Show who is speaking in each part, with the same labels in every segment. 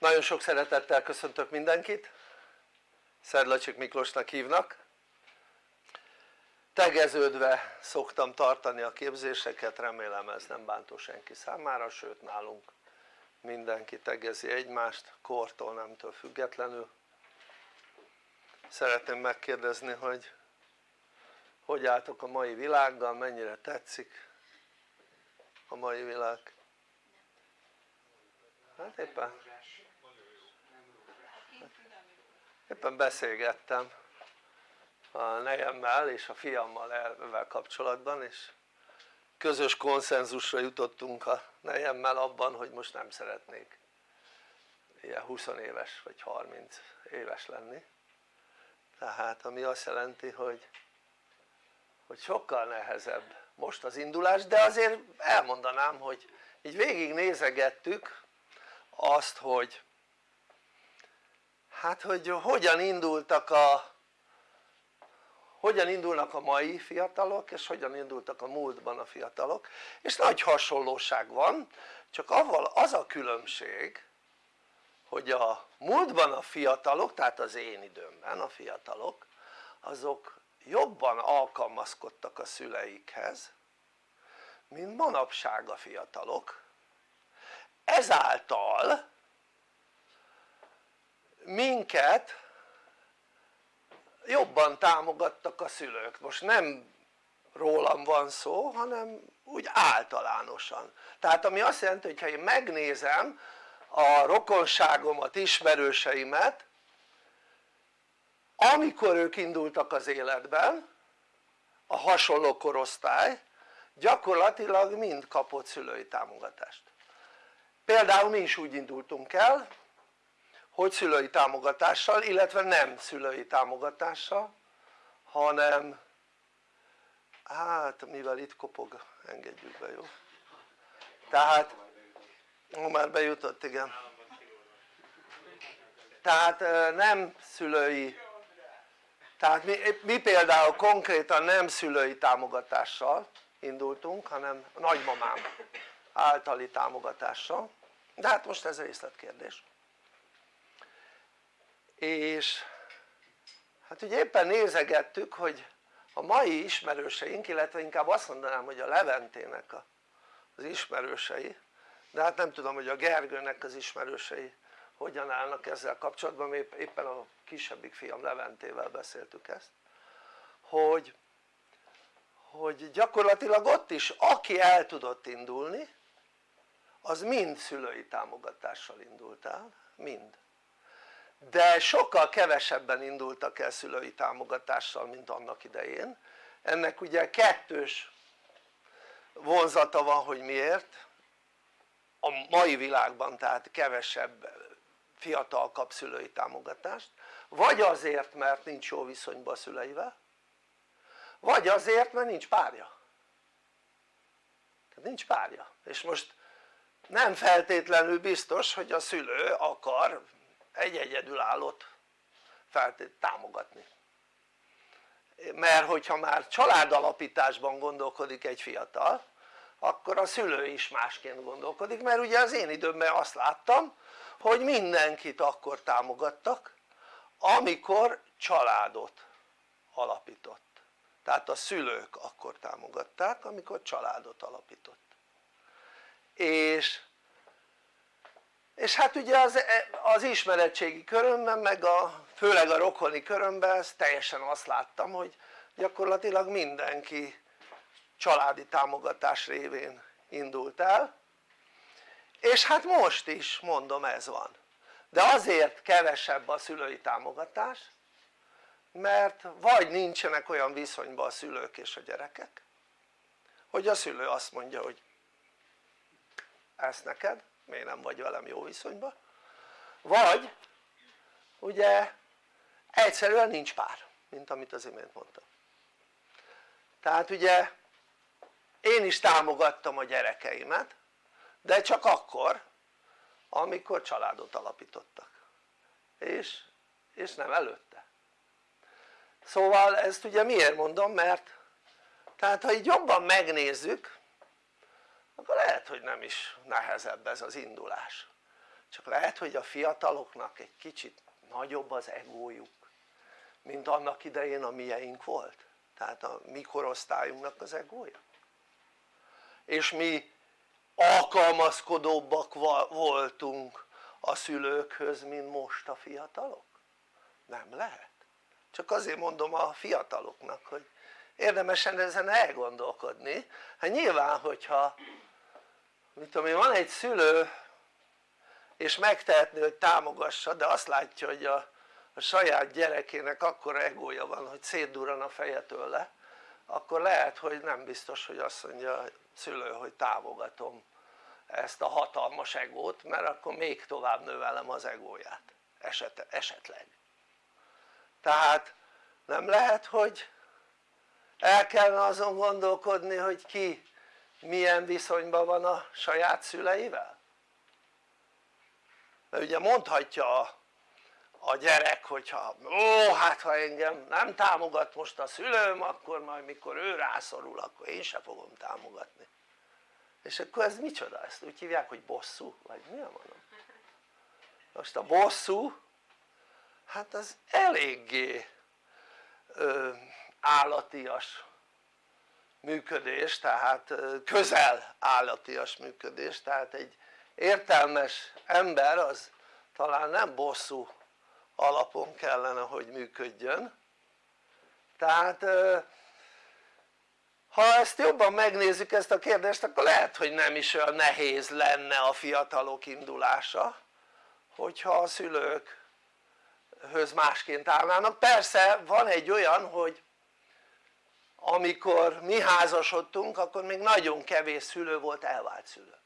Speaker 1: Nagyon sok szeretettel köszöntök mindenkit, Szedlacsik Miklósnak hívnak. Tegeződve szoktam tartani a képzéseket, remélem ez nem bántó senki számára, sőt nálunk mindenki tegezi egymást, kortól nemtől függetlenül. Szeretném megkérdezni, hogy hogy álltok a mai világgal, mennyire tetszik a mai világ? Hát éppen éppen beszélgettem a nejemmel és a fiammal ezzel kapcsolatban és közös konszenzusra jutottunk a nejemmel abban hogy most nem szeretnék ilyen 20 éves vagy 30 éves lenni. Tehát ami azt jelenti hogy hogy sokkal nehezebb most az indulás de azért elmondanám hogy így végig nézegettük azt hogy hát hogy hogyan indultak a hogyan indulnak a mai fiatalok és hogyan indultak a múltban a fiatalok. És nagy hasonlóság van csak avval az a különbség hogy a múltban a fiatalok tehát az én időmben a fiatalok azok jobban alkalmazkodtak a szüleikhez mint manapság a fiatalok. Ezáltal minket jobban támogattak a szülők, most nem rólam van szó hanem úgy általánosan. Tehát ami azt jelenti hogy ha én megnézem a rokonságomat, ismerőseimet amikor ők indultak az életben a hasonló korosztály gyakorlatilag mind kapott szülői támogatást. Például mi is úgy indultunk el hogy szülői támogatással illetve nem szülői támogatással hanem hát mivel itt kopog engedjük be jó? tehát ó, már bejutott igen. Tehát nem szülői tehát mi, mi például konkrétan nem szülői támogatással indultunk hanem nagymamám általi támogatással. De hát most ez részletkérdés és hát ugye éppen nézegettük hogy a mai ismerőseink illetve inkább azt mondanám hogy a Leventének az ismerősei de hát nem tudom hogy a Gergőnek az ismerősei hogyan állnak ezzel kapcsolatban, éppen a kisebbik fiam Leventével beszéltük ezt hogy, hogy gyakorlatilag ott is aki el tudott indulni az mind szülői támogatással indult el, mind de sokkal kevesebben indultak el szülői támogatással mint annak idején. Ennek ugye kettős vonzata van hogy miért. A mai világban tehát kevesebb fiatal kap szülői támogatást. Vagy azért mert nincs jó viszonyban a szüleivel. Vagy azért mert nincs párja. Tehát nincs párja. És most nem feltétlenül biztos hogy a szülő akar egy egyedülállót feltét támogatni. Mert hogyha már családalapításban gondolkodik egy fiatal akkor a szülő is másként gondolkodik mert ugye az én időmben azt láttam hogy mindenkit akkor támogattak amikor családot alapított. Tehát a szülők akkor támogatták amikor családot alapított. És és hát ugye az, az ismeretségi körömben meg a, főleg a rokoni körömben teljesen azt láttam hogy gyakorlatilag mindenki családi támogatás révén indult el. És hát most is mondom ez van. De azért kevesebb a szülői támogatás mert vagy nincsenek olyan viszonyban a szülők és a gyerekek hogy a szülő azt mondja hogy ezt neked miért nem vagy velem jó viszonyban? Vagy ugye egyszerűen nincs pár mint amit az imént mondtam. Tehát ugye én is támogattam a gyerekeimet de csak akkor amikor családot alapítottak. És, és nem előtte. Szóval ezt ugye miért mondom? Mert tehát ha így jobban megnézzük akkor lehet hogy nem is nehezebb ez az indulás. Csak lehet hogy a fiataloknak egy kicsit nagyobb az egójuk mint annak idején a mieink volt. Tehát a mi korosztályunknak az egója. És mi alkalmazkodóbbak voltunk a szülőkhöz mint most a fiatalok? nem lehet. Csak azért mondom a fiataloknak hogy érdemesen ezen elgondolkodni. Hát nyilván hogyha mit tudom én van egy szülő és megtehetné hogy támogassa de azt látja hogy a, a saját gyerekének akkora egója van hogy szétdurran a feje tőle akkor lehet hogy nem biztos hogy azt mondja a szülő hogy támogatom ezt a hatalmas egót mert akkor még tovább növelem az egóját eset, esetleg. Tehát nem lehet hogy el kellene azon gondolkodni hogy ki milyen viszonyban van a saját szüleivel? mert ugye mondhatja a, a gyerek hogyha ó hát ha engem nem támogat most a szülőm akkor majd mikor ő rászorul akkor én se fogom támogatni és akkor ez micsoda? ezt úgy hívják hogy bosszú? vagy mi a mondom? most a bosszú hát az eléggé ö, állatias működés tehát közel állatias működés tehát egy értelmes ember az talán nem bosszú alapon kellene hogy működjön. Tehát ha ezt jobban megnézzük ezt a kérdést akkor lehet hogy nem is olyan nehéz lenne a fiatalok indulása hogyha a szülőkhöz másként állnának. Persze van egy olyan hogy amikor mi házasodtunk akkor még nagyon kevés szülő volt elvált szülő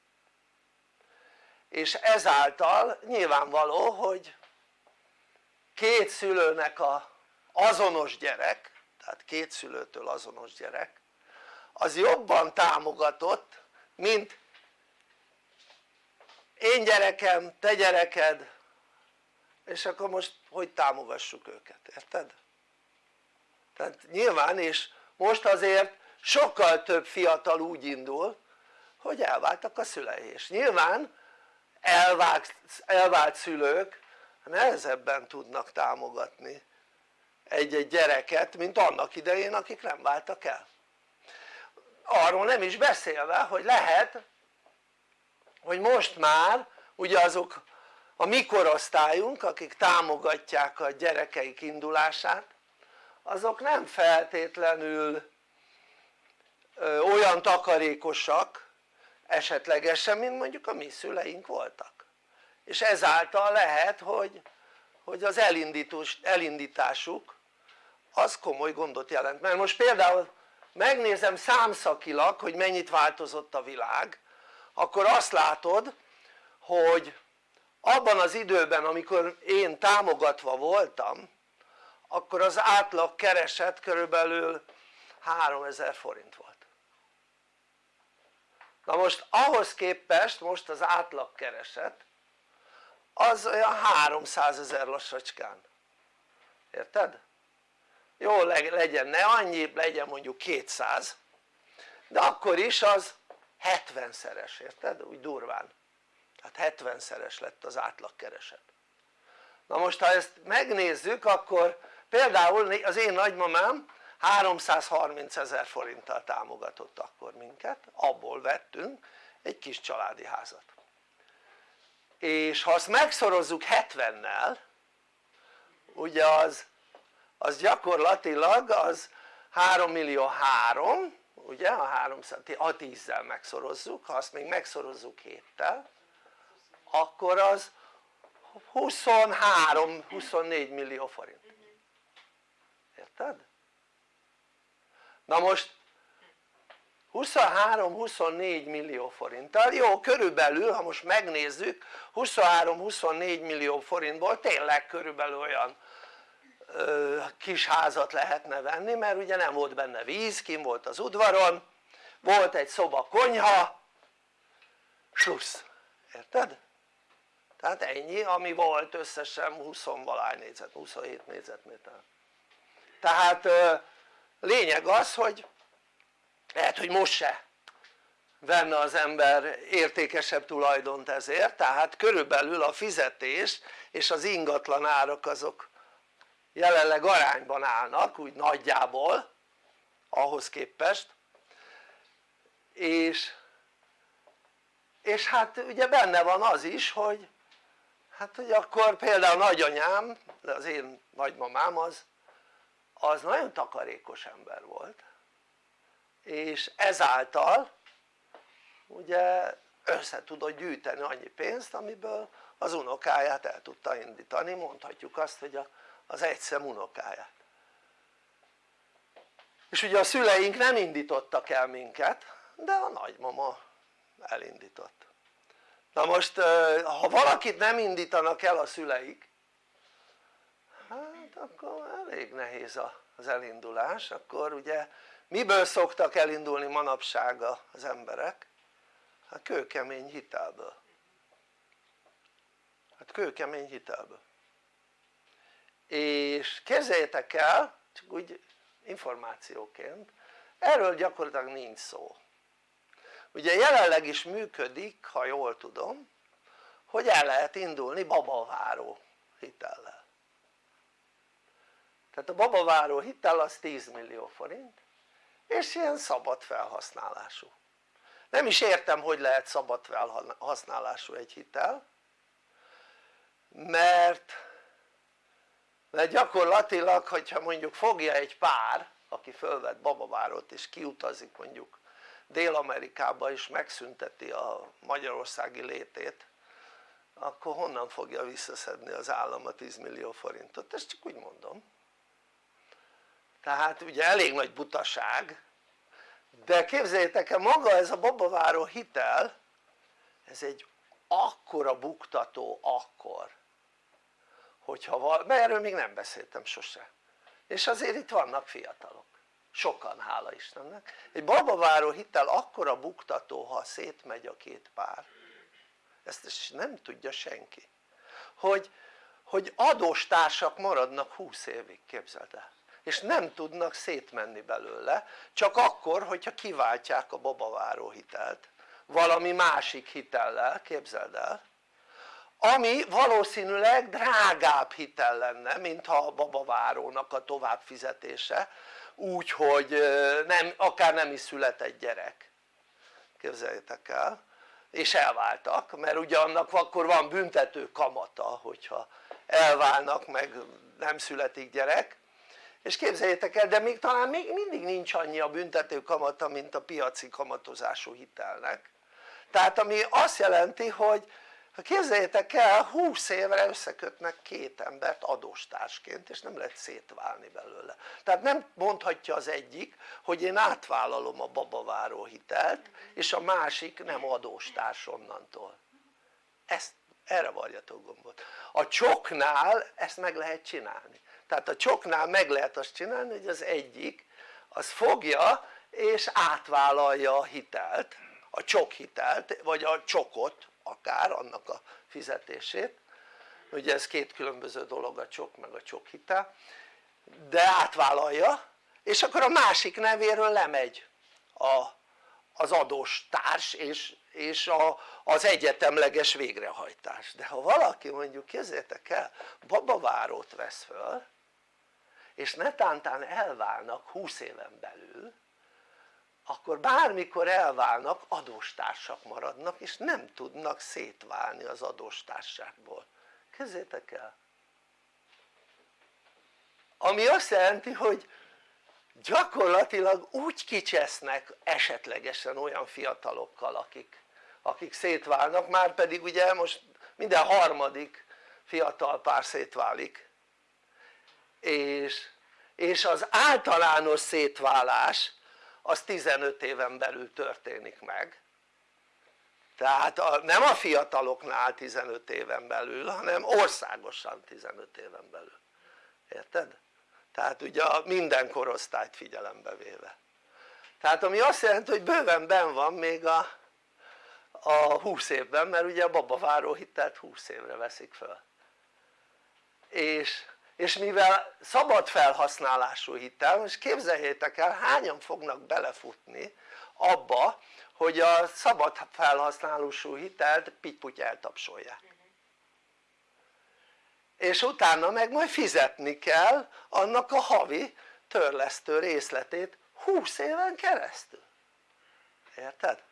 Speaker 1: és ezáltal nyilvánvaló hogy két szülőnek a azonos gyerek tehát két szülőtől azonos gyerek az jobban támogatott mint én gyerekem, te gyereked és akkor most hogy támogassuk őket, érted? tehát nyilván és most azért sokkal több fiatal úgy indul hogy elváltak a szülei és nyilván elvált, elvált szülők nehezebben tudnak támogatni egy-egy gyereket mint annak idején akik nem váltak el. Arról nem is beszélve hogy lehet hogy most már ugye azok a mi korosztályunk akik támogatják a gyerekeik indulását azok nem feltétlenül olyan takarékosak esetlegesen mint mondjuk a mi szüleink voltak. És ezáltal lehet hogy, hogy az elindításuk az komoly gondot jelent. Mert most például megnézem számszakilag hogy mennyit változott a világ akkor azt látod hogy abban az időben amikor én támogatva voltam akkor az átlag kereset körülbelül 3000 forint volt na most ahhoz képest most az átlag kereset az olyan 300 ezer lassacskán érted? jó legyen ne annyi legyen mondjuk 200 de akkor is az 70 szeres érted? úgy durván tehát 70 szeres lett az átlagkereset na most ha ezt megnézzük akkor például az én nagymamám 330 ezer forinttal támogatott akkor minket, abból vettünk egy kis családi házat. És ha azt megszorozzuk 70-nel ugye az, az gyakorlatilag az 3 millió 3 ugye a 300, a 10-zel megszorozzuk, ha azt még megszorozzuk 7-tel akkor az 23-24 millió forint érted? na most 23-24 millió forinttal, jó körülbelül ha most megnézzük 23-24 millió forintból tényleg körülbelül olyan ö, kis házat lehetne venni mert ugye nem volt benne víz, kim volt az udvaron volt egy szoba konyha slussz, érted? tehát ennyi ami volt összesen 20 valány négyzet, 27 négyzetméter tehát lényeg az hogy lehet hogy most se venne az ember értékesebb tulajdont ezért tehát körülbelül a fizetés és az ingatlan árak azok jelenleg arányban állnak úgy nagyjából ahhoz képest. És, és hát ugye benne van az is hogy hát hogy akkor például nagyanyám, de az én nagymamám az az nagyon takarékos ember volt és ezáltal ugye össze tudott gyűjteni annyi pénzt amiből az unokáját el tudta indítani, mondhatjuk azt hogy az egyszem unokáját. És ugye a szüleink nem indítottak el minket de a nagymama elindított. Na most ha valakit nem indítanak el a szüleik hát akkor elég nehéz az elindulás. Akkor ugye miből szoktak elindulni manapság az emberek? hát kőkemény hitelből. Hát kőkemény hitelből. És képzeljétek el csak úgy információként erről gyakorlatilag nincs szó. Ugye jelenleg is működik ha jól tudom hogy el lehet indulni babaváró hitellel tehát a babaváró hitel az 10 millió forint és ilyen szabad felhasználású nem is értem hogy lehet szabad felhasználású egy hitel mert mert gyakorlatilag hogyha mondjuk fogja egy pár aki fölvett babavárót és kiutazik mondjuk Dél-Amerikába és megszünteti a magyarországi létét akkor honnan fogja visszaszedni az állam a 10 millió forintot? ezt csak úgy mondom tehát ugye elég nagy butaság de képzeljétek el maga ez a babaváró hitel ez egy akkora buktató akkor hogyha val, mert erről még nem beszéltem sose. És azért itt vannak fiatalok. Sokan hála Istennek. Egy babaváró hitel akkora buktató ha szétmegy a két pár. Ezt nem tudja senki. Hogy, hogy adóstársak maradnak 20 évig képzeld el és nem tudnak szétmenni belőle csak akkor hogyha kiváltják a babaváró hitelt. Valami másik hitellel képzeld el. Ami valószínűleg drágább hitel lenne mint ha a babavárónak a továbbfizetése úgy hogy nem, akár nem is született gyerek. Képzeljétek el. És elváltak mert ugye annak akkor van büntető kamata hogyha elválnak meg nem születik gyerek és képzeljétek el de még talán még mindig nincs annyi a büntető kamata mint a piaci kamatozású hitelnek. Tehát ami azt jelenti hogy ha képzeljétek el 20 évre összekötnek két embert adóstársként és nem lehet szétválni belőle. Tehát nem mondhatja az egyik hogy én átvállalom a babaváró hitelt és a másik nem adóstárs onnantól. Ezt erre varjatok gombot. A csoknál ezt meg lehet csinálni tehát a csoknál meg lehet azt csinálni hogy az egyik az fogja és átvállalja a hitelt a csok hitelt vagy a csokot akár annak a fizetését. Ugye ez két különböző dolog a csok meg a csok hitel de átvállalja és akkor a másik nevéről lemegy a, az adós társ és, és a, az egyetemleges végrehajtás. De ha valaki mondjuk kézzétek el babavárót vesz föl és netántán elválnak 20 éven belül akkor bármikor elválnak adóstársak maradnak és nem tudnak szétválni az adóstárságból. Kezdjétek el! Ami azt jelenti hogy gyakorlatilag úgy kicsesznek esetlegesen olyan fiatalokkal akik, akik szétválnak már pedig ugye most minden harmadik fiatal pár szétválik és, és az általános szétválás az 15 éven belül történik meg. Tehát a, nem a fiataloknál 15 éven belül hanem országosan 15 éven belül. Érted? tehát ugye minden korosztályt figyelembe véve. Tehát ami azt jelenti hogy bőven ben van még a, a 20 évben mert ugye a babaváró hitelt 20 évre veszik föl. És és mivel szabad felhasználású hitel, most képzeljétek el hányan fognak belefutni abba hogy a szabad felhasználású hitelt pitty eltapsolják és utána meg majd fizetni kell annak a havi törlesztő részletét 20 éven keresztül érted?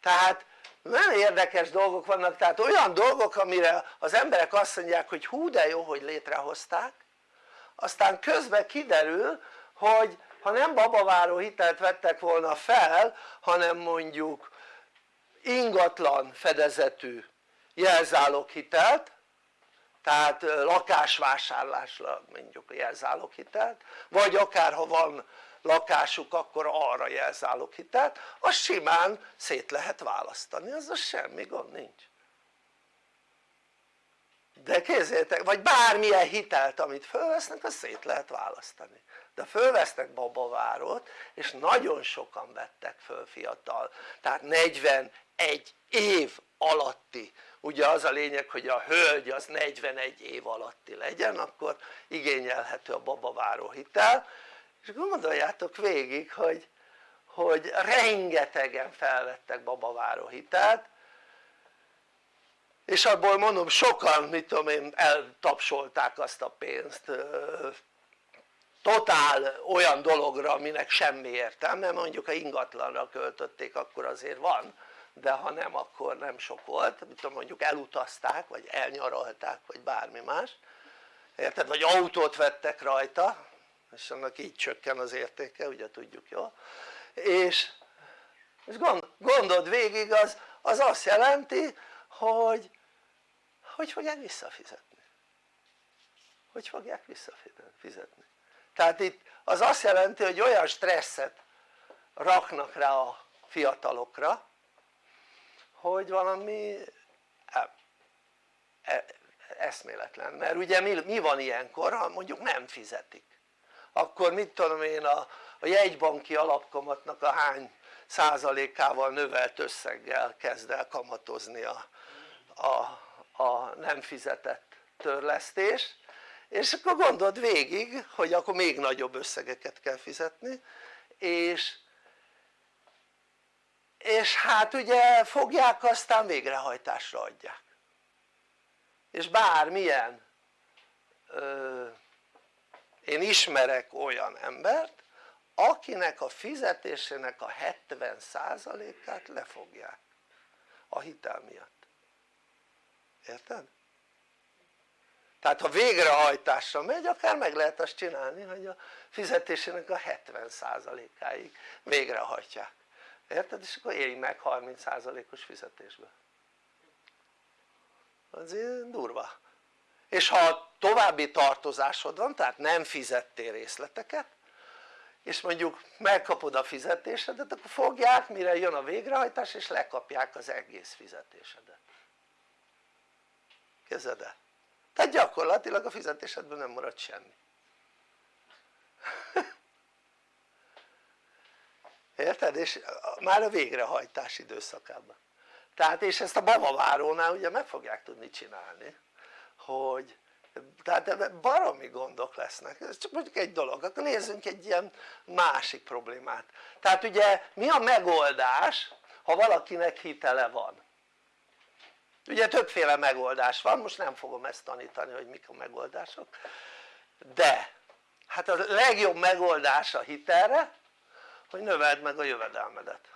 Speaker 1: tehát nagyon érdekes dolgok vannak tehát olyan dolgok amire az emberek azt mondják hogy hú de jó hogy létrehozták. Aztán közben kiderül hogy ha nem babaváró hitelt vettek volna fel hanem mondjuk ingatlan fedezetű hitelt tehát lakásvásárlásra mondjuk hitelt vagy akár ha van lakásuk akkor arra hitelt az simán szét lehet választani, az a semmi gond nincs. De kézzétek, vagy bármilyen hitelt amit fölvesznek azt szét lehet választani. De fölvesznek babavárót és nagyon sokan vettek föl fiatal. Tehát 41 év alatti. Ugye az a lényeg hogy a hölgy az 41 év alatti legyen akkor igényelhető a babaváró hitel és gondoljátok végig hogy, hogy rengetegen felvettek babaváró hitelt és abból mondom sokan mit tudom én eltapsolták azt a pénzt totál olyan dologra aminek semmi értelme mondjuk ha ingatlanra költötték akkor azért van de ha nem akkor nem sok volt, mit tudom mondjuk elutazták vagy elnyaralták vagy bármi más. Érted? vagy autót vettek rajta és annak így csökken az értéke ugye tudjuk jól és, és gond, gondold végig az, az azt jelenti hogy hogy fogják visszafizetni. Hogy fogják visszafizetni tehát itt az azt jelenti hogy olyan stresszet raknak rá a fiatalokra hogy valami e, e, eszméletlen. Mert ugye mi, mi van ilyenkor ha mondjuk nem fizetik akkor mit tudom én a, a jegybanki alapkamatnak a hány százalékával növelt összeggel kezd el kamatozni a, a, a nem fizetett törlesztés. És akkor gondold végig hogy akkor még nagyobb összegeket kell fizetni és és hát ugye fogják aztán végrehajtásra adják. És bármilyen ö, én ismerek olyan embert akinek a fizetésének a 70%-át lefogják a hitel miatt érted? tehát ha végrehajtásra megy akár meg lehet azt csinálni hogy a fizetésének a 70%-áig végrehajtják érted? és akkor élj meg 30%-os fizetésbe azért durva és ha további tartozásod van tehát nem fizettél részleteket és mondjuk megkapod a fizetésedet akkor fogják mire jön a végrehajtás és lekapják az egész fizetésedet kezded el? tehát gyakorlatilag a fizetésedben nem marad semmi érted? és már a végrehajtás időszakában tehát és ezt a babavárónál ugye meg fogják tudni csinálni hogy tehát baromi gondok lesznek, ez csak mondjuk egy dolog, akkor nézzünk egy ilyen másik problémát. Tehát ugye mi a megoldás ha valakinek hitele van? Ugye többféle megoldás van, most nem fogom ezt tanítani hogy mik a megoldások. De hát a legjobb megoldás a hitelre hogy növeld meg a jövedelmedet.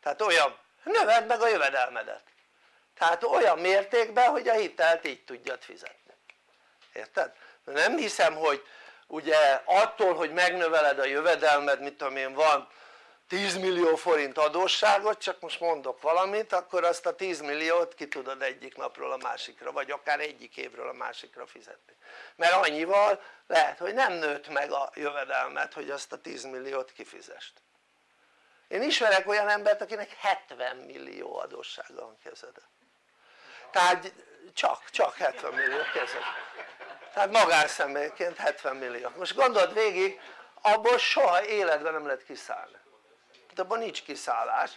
Speaker 1: Tehát olyan, növeld meg a jövedelmedet tehát olyan mértékben hogy a hitelt így tudjad fizetni. Érted? nem hiszem hogy ugye attól hogy megnöveled a jövedelmed mit tudom én van 10 millió forint adósságot csak most mondok valamit akkor azt a 10 milliót ki tudod egyik napról a másikra vagy akár egyik évről a másikra fizetni. Mert annyival lehet hogy nem nőtt meg a jövedelmet hogy azt a 10 milliót kifizest. Én ismerek olyan embert akinek 70 millió adóssága van kezede tehát csak, csak 70 millió kezed tehát magánszemélyként 70 millió. Most gondold végig abból soha életben nem lehet kiszállni. De abban nincs kiszállás.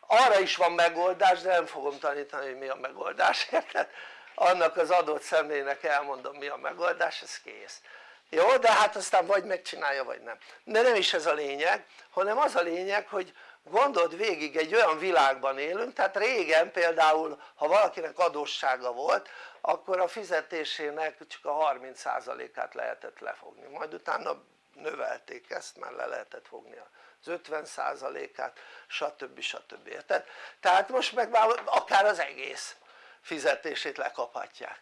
Speaker 1: Arra is van megoldás de nem fogom tanítani hogy mi a megoldás érted? annak az adott személynek elmondom mi a megoldás ez kész. Jó? de hát aztán vagy megcsinálja vagy nem. De nem is ez a lényeg hanem az a lényeg hogy gondold végig egy olyan világban élünk tehát régen például ha valakinek adóssága volt akkor a fizetésének csak a 30%-át lehetett lefogni majd utána növelték ezt mert le lehetett fogni az 50%-át stb. stb. érted? tehát most meg már akár az egész fizetését lekaphatják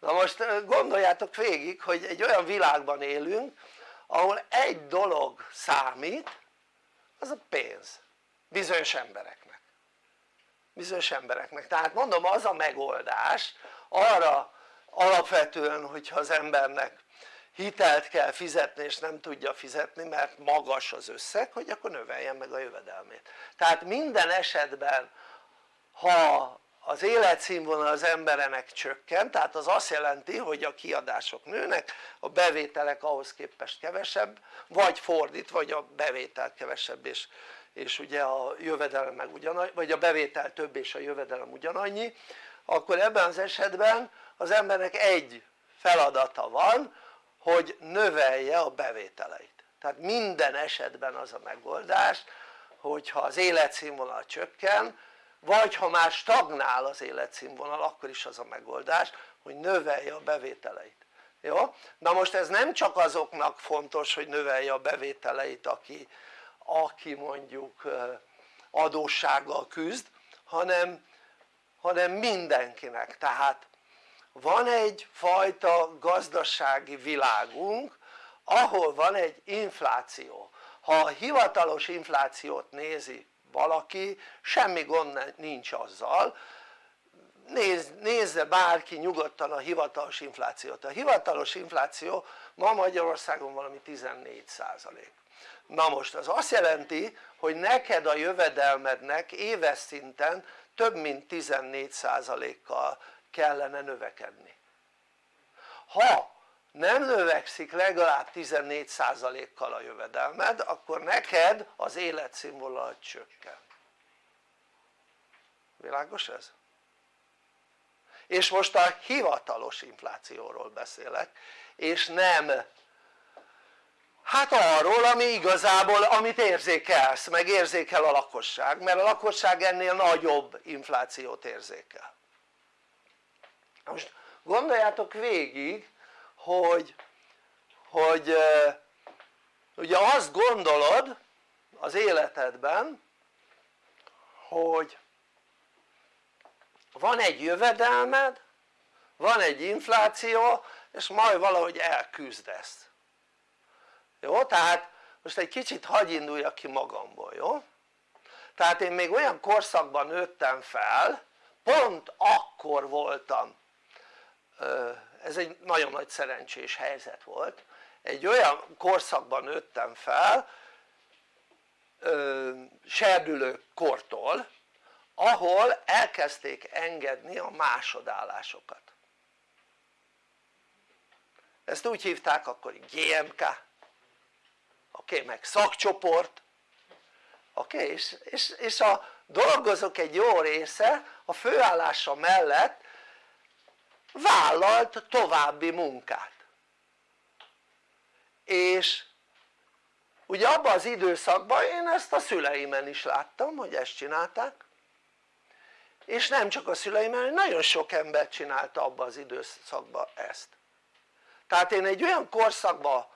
Speaker 1: na most gondoljátok végig hogy egy olyan világban élünk ahol egy dolog számít az a pénz. Bizonyos embereknek. Bizonyos embereknek. Tehát mondom az a megoldás arra alapvetően hogyha az embernek hitelt kell fizetni és nem tudja fizetni mert magas az összeg hogy akkor növeljen meg a jövedelmét. Tehát minden esetben ha az életszínvonal az emberenek csökken tehát az azt jelenti hogy a kiadások nőnek a bevételek ahhoz képest kevesebb vagy fordít vagy a bevétel kevesebb és, és ugye a jövedelem meg ugyanannyi vagy a bevétel több és a jövedelem ugyanannyi akkor ebben az esetben az embernek egy feladata van hogy növelje a bevételeit. Tehát minden esetben az a megoldás hogyha az életszínvonal csökken vagy ha már stagnál az életszínvonal akkor is az a megoldás hogy növelje a bevételeit. Jó? na most ez nem csak azoknak fontos hogy növelje a bevételeit aki, aki mondjuk adóssággal küzd hanem, hanem mindenkinek. Tehát van egy fajta gazdasági világunk ahol van egy infláció. Ha a hivatalos inflációt nézi valaki semmi gond nincs azzal. Néz, nézze bárki nyugodtan a hivatalos inflációt. A hivatalos infláció ma Magyarországon valami 14 százalék. Na most az azt jelenti hogy neked a jövedelmednek éves szinten több mint 14 százalékkal kellene növekedni. Ha nem növekszik legalább 14%-kal a jövedelmed akkor neked az életszínvonal csökken világos ez? és most a hivatalos inflációról beszélek és nem hát arról ami igazából amit érzékelsz meg érzékel a lakosság mert a lakosság ennél nagyobb inflációt érzékel most gondoljátok végig hogy, hogy ugye azt gondolod az életedben hogy van egy jövedelmed van egy infláció és majd valahogy elküzdesz jó? tehát most egy kicsit hagy induljak ki magamból, jó? tehát én még olyan korszakban nőttem fel pont akkor voltam ez egy nagyon nagy szerencsés helyzet volt. Egy olyan korszakban nőttem fel serdülő kortól ahol elkezdték engedni a másodállásokat. Ezt úgy hívták akkor GMK oké okay, meg szakcsoport. Oké okay, és, és, és a dolgozók egy jó része a főállása mellett vállalt további munkát. És ugye abban az időszakban én ezt a szüleimen is láttam hogy ezt csinálták. És nem csak a szüleimen nagyon sok ember csinálta abban az időszakban ezt. Tehát én egy olyan korszakban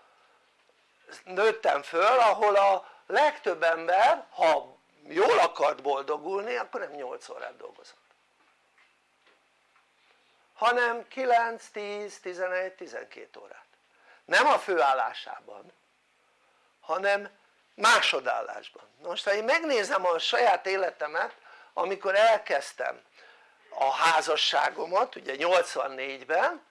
Speaker 1: nőttem föl ahol a legtöbb ember ha jól akart boldogulni akkor nem 8 órát dolgozott hanem 9, 10, 11, 12 órát. Nem a főállásában hanem másodállásban. Most ha én megnézem a saját életemet amikor elkezdtem a házasságomat ugye 84-ben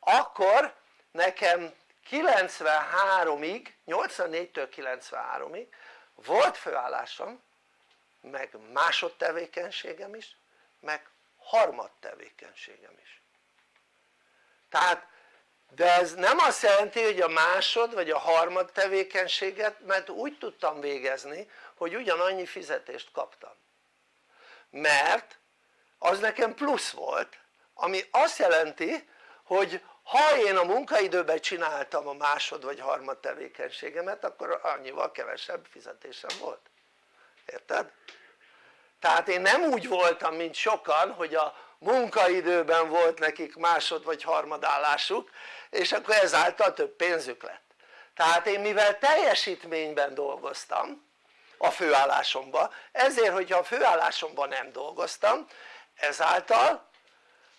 Speaker 1: akkor nekem 93-ig, 84-től 93-ig volt főállásom meg másodtevékenységem is meg harmad tevékenységem is. Tehát de ez nem azt jelenti hogy a másod vagy a harmad tevékenységet mert úgy tudtam végezni hogy ugyanannyi fizetést kaptam. Mert az nekem plusz volt ami azt jelenti hogy ha én a munkaidőben csináltam a másod vagy harmad tevékenységemet akkor annyival kevesebb fizetésem volt. Érted? Tehát én nem úgy voltam mint sokan hogy a munkaidőben volt nekik másod vagy harmadállásuk és akkor ezáltal több pénzük lett. Tehát én mivel teljesítményben dolgoztam a főállásomban ezért hogyha a főállásomban nem dolgoztam ezáltal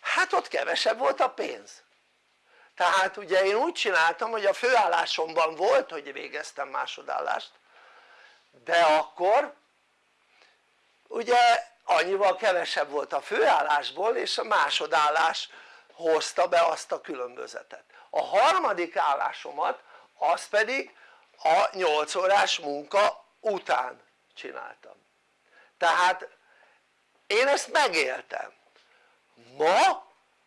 Speaker 1: hát ott kevesebb volt a pénz. Tehát ugye én úgy csináltam hogy a főállásomban volt hogy végeztem másodállást de akkor ugye annyival kevesebb volt a főállásból és a másodállás hozta be azt a különbözetet. A harmadik állásomat az pedig a 8 órás munka után csináltam. Tehát én ezt megéltem. Ma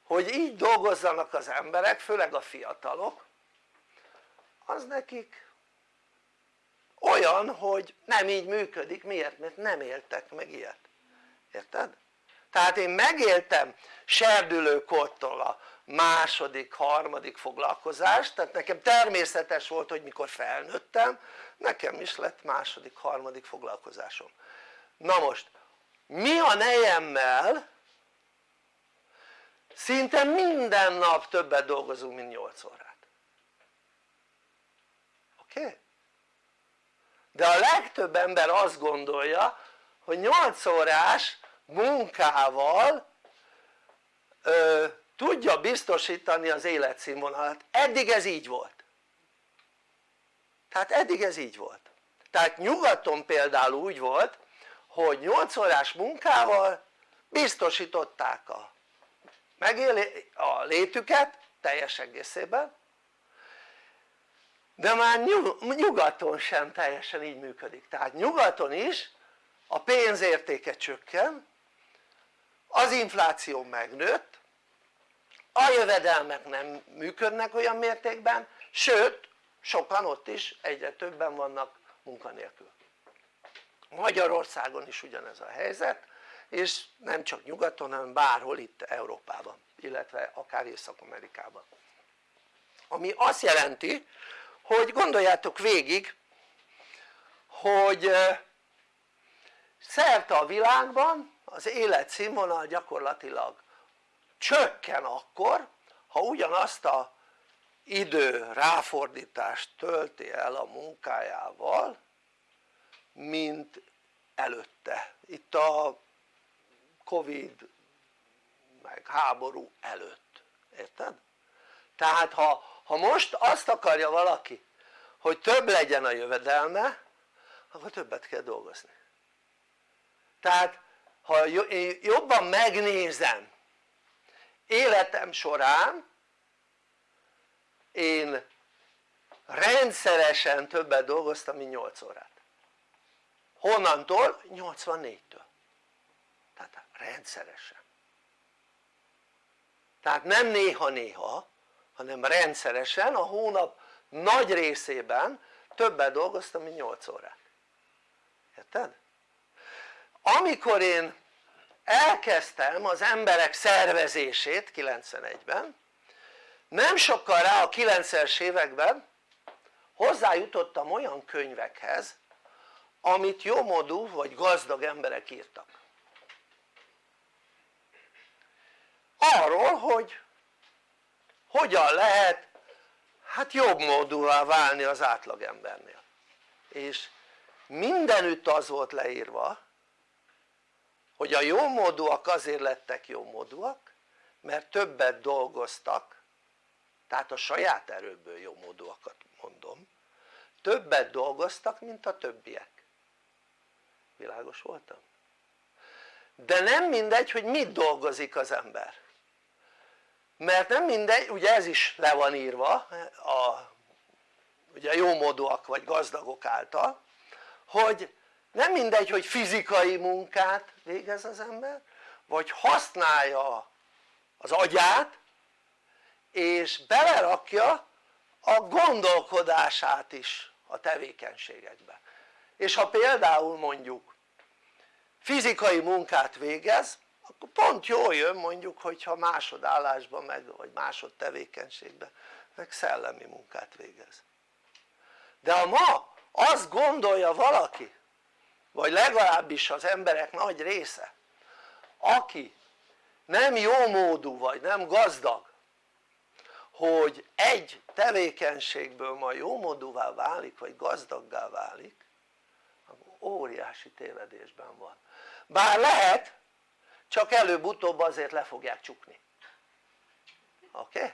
Speaker 1: hogy így dolgozzanak az emberek főleg a fiatalok az nekik olyan hogy nem így működik, miért? mert nem éltek meg ilyet, érted? tehát én megéltem serdülőkortól a második, harmadik foglalkozást tehát nekem természetes volt hogy mikor felnőttem nekem is lett második, harmadik foglalkozásom na most mi a nejemmel szinte minden nap többet dolgozunk mint 8 órát oké? Okay? De a legtöbb ember azt gondolja hogy 8 órás munkával ö, tudja biztosítani az életszínvonalat, eddig ez így volt. Tehát eddig ez így volt. Tehát nyugaton például úgy volt hogy 8 órás munkával biztosították a, megéli, a létüket teljes egészében de már nyugaton sem teljesen így működik. Tehát nyugaton is a pénzértéke csökken az infláció megnőtt a jövedelmek nem működnek olyan mértékben sőt sokan ott is egyre többen vannak munkanélkül. Magyarországon is ugyanez a helyzet és nem csak nyugaton hanem bárhol itt Európában illetve akár Észak-Amerikában. Ami azt jelenti hogy gondoljátok végig hogy szerte a világban az életszínvonal gyakorlatilag csökken akkor ha ugyanazt a idő ráfordítást tölti el a munkájával mint előtte itt a covid meg háború előtt, érted? tehát ha, ha most azt akarja valaki hogy több legyen a jövedelme akkor többet kell dolgozni. Tehát ha jobban megnézem életem során én rendszeresen többet dolgoztam mint 8 órát. Honnantól? 84-től tehát rendszeresen. Tehát nem néha-néha hanem rendszeresen a hónap nagy részében többet dolgoztam mint 8 órát érted? amikor én elkezdtem az emberek szervezését 91-ben nem sokkal rá a 90-es években hozzájutottam olyan könyvekhez amit jómodú vagy gazdag emberek írtak arról hogy hogyan lehet hát jobb módúvá válni az átlagembernél és mindenütt az volt leírva hogy a jómódúak azért lettek jómódúak mert többet dolgoztak tehát a saját erőből jómódúakat mondom többet dolgoztak mint a többiek. Világos voltam? de nem mindegy hogy mit dolgozik az ember mert nem mindegy, ugye ez is le van írva a ugye jómódúak vagy gazdagok által hogy nem mindegy hogy fizikai munkát végez az ember vagy használja az agyát és belerakja a gondolkodását is a tevékenységekbe. És ha például mondjuk fizikai munkát végez akkor pont jól jön mondjuk hogyha másodállásban meg vagy másod tevékenységben meg szellemi munkát végez. De ha ma azt gondolja valaki vagy legalábbis az emberek nagy része aki nem jó módú vagy nem gazdag hogy egy tevékenységből ma jó válik vagy gazdaggá válik akkor óriási tévedésben van. Bár lehet csak előbb-utóbb azért le fogják csukni oké? Okay?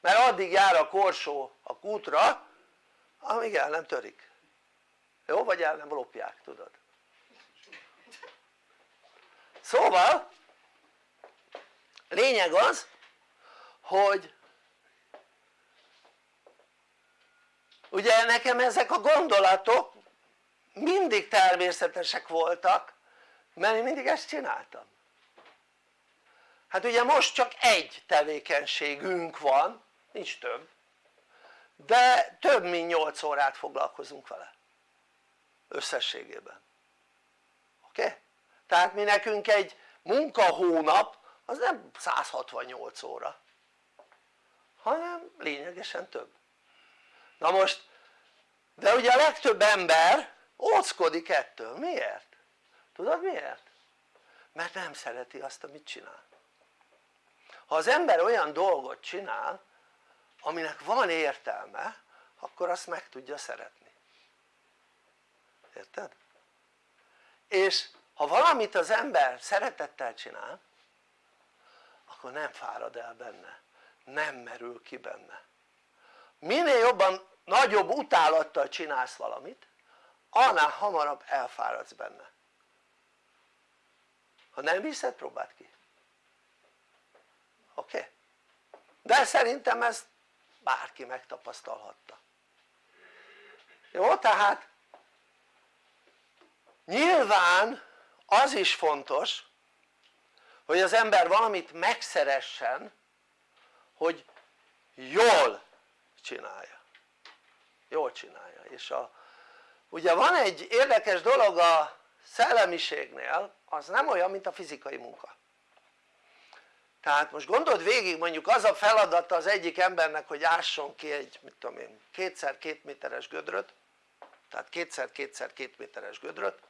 Speaker 1: mert addig jár a korsó a kútra amíg el nem törik jó? vagy el nem lopják tudod szóval lényeg az hogy ugye nekem ezek a gondolatok mindig természetesek voltak mert én mindig ezt csináltam hát ugye most csak egy tevékenységünk van nincs több de több mint 8 órát foglalkozunk vele összességében oké? Okay? tehát mi nekünk egy munkahónap az nem 168 óra hanem lényegesen több na most de ugye a legtöbb ember óckodik ettől, miért? Tudod miért? mert nem szereti azt amit csinál. Ha az ember olyan dolgot csinál aminek van értelme akkor azt meg tudja szeretni. Érted? és ha valamit az ember szeretettel csinál akkor nem fárad el benne. Nem merül ki benne. Minél jobban nagyobb utálattal csinálsz valamit annál hamarabb elfáradsz benne ha nem hiszed próbáld ki oké? Okay? de szerintem ezt bárki megtapasztalhatta jó? tehát nyilván az is fontos hogy az ember valamit megszeressen hogy jól csinálja jól csinálja és a, ugye van egy érdekes dolog a szellemiségnél az nem olyan mint a fizikai munka tehát most gondold végig mondjuk az a feladata az egyik embernek hogy ásson ki egy mit tudom én kétszer két méteres gödröt tehát kétszer kétszer két méteres gödröt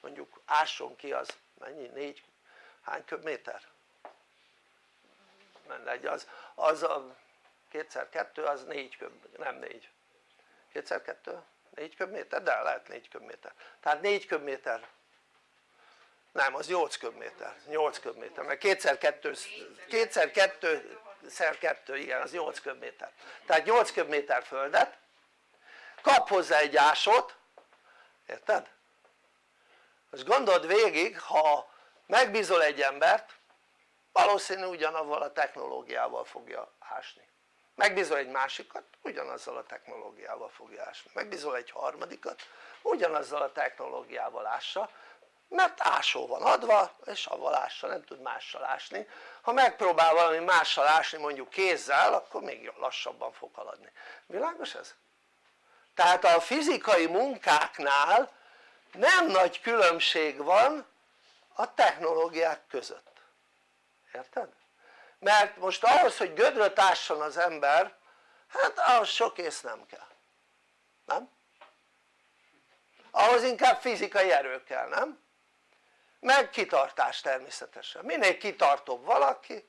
Speaker 1: mondjuk ásson ki az mennyi? négy hány köbméter? mindegy az, az a kétszer kettő az négy köb, nem négy kétszer kettő? Négy köbméter? de lehet négy köbméter. Tehát négy köbméter. Nem az 8 köbméter, 8 köbméter, mert kétszer kettő, kétszer kettő szer kettő, igen az 8 köbméter. Tehát 8 köbméter földet. Kap hozzá egy ásot érted? most gondold végig ha megbízol egy embert valószínű ugyanavval a technológiával fogja ásni megbízol egy másikat ugyanazzal a technológiával fogja ásni megbízol egy harmadikat ugyanazzal a technológiával ássa mert ásó van adva és avval ássa, nem tud mással ásni ha megpróbál valami mással ásni mondjuk kézzel akkor még lassabban fog haladni, világos ez? tehát a fizikai munkáknál nem nagy különbség van a technológiák között érted? Mert most ahhoz hogy gödröt ásson az ember hát ahhoz sok ész nem kell nem? ahhoz inkább fizikai erő kell nem? meg kitartás természetesen, minél kitartóbb valaki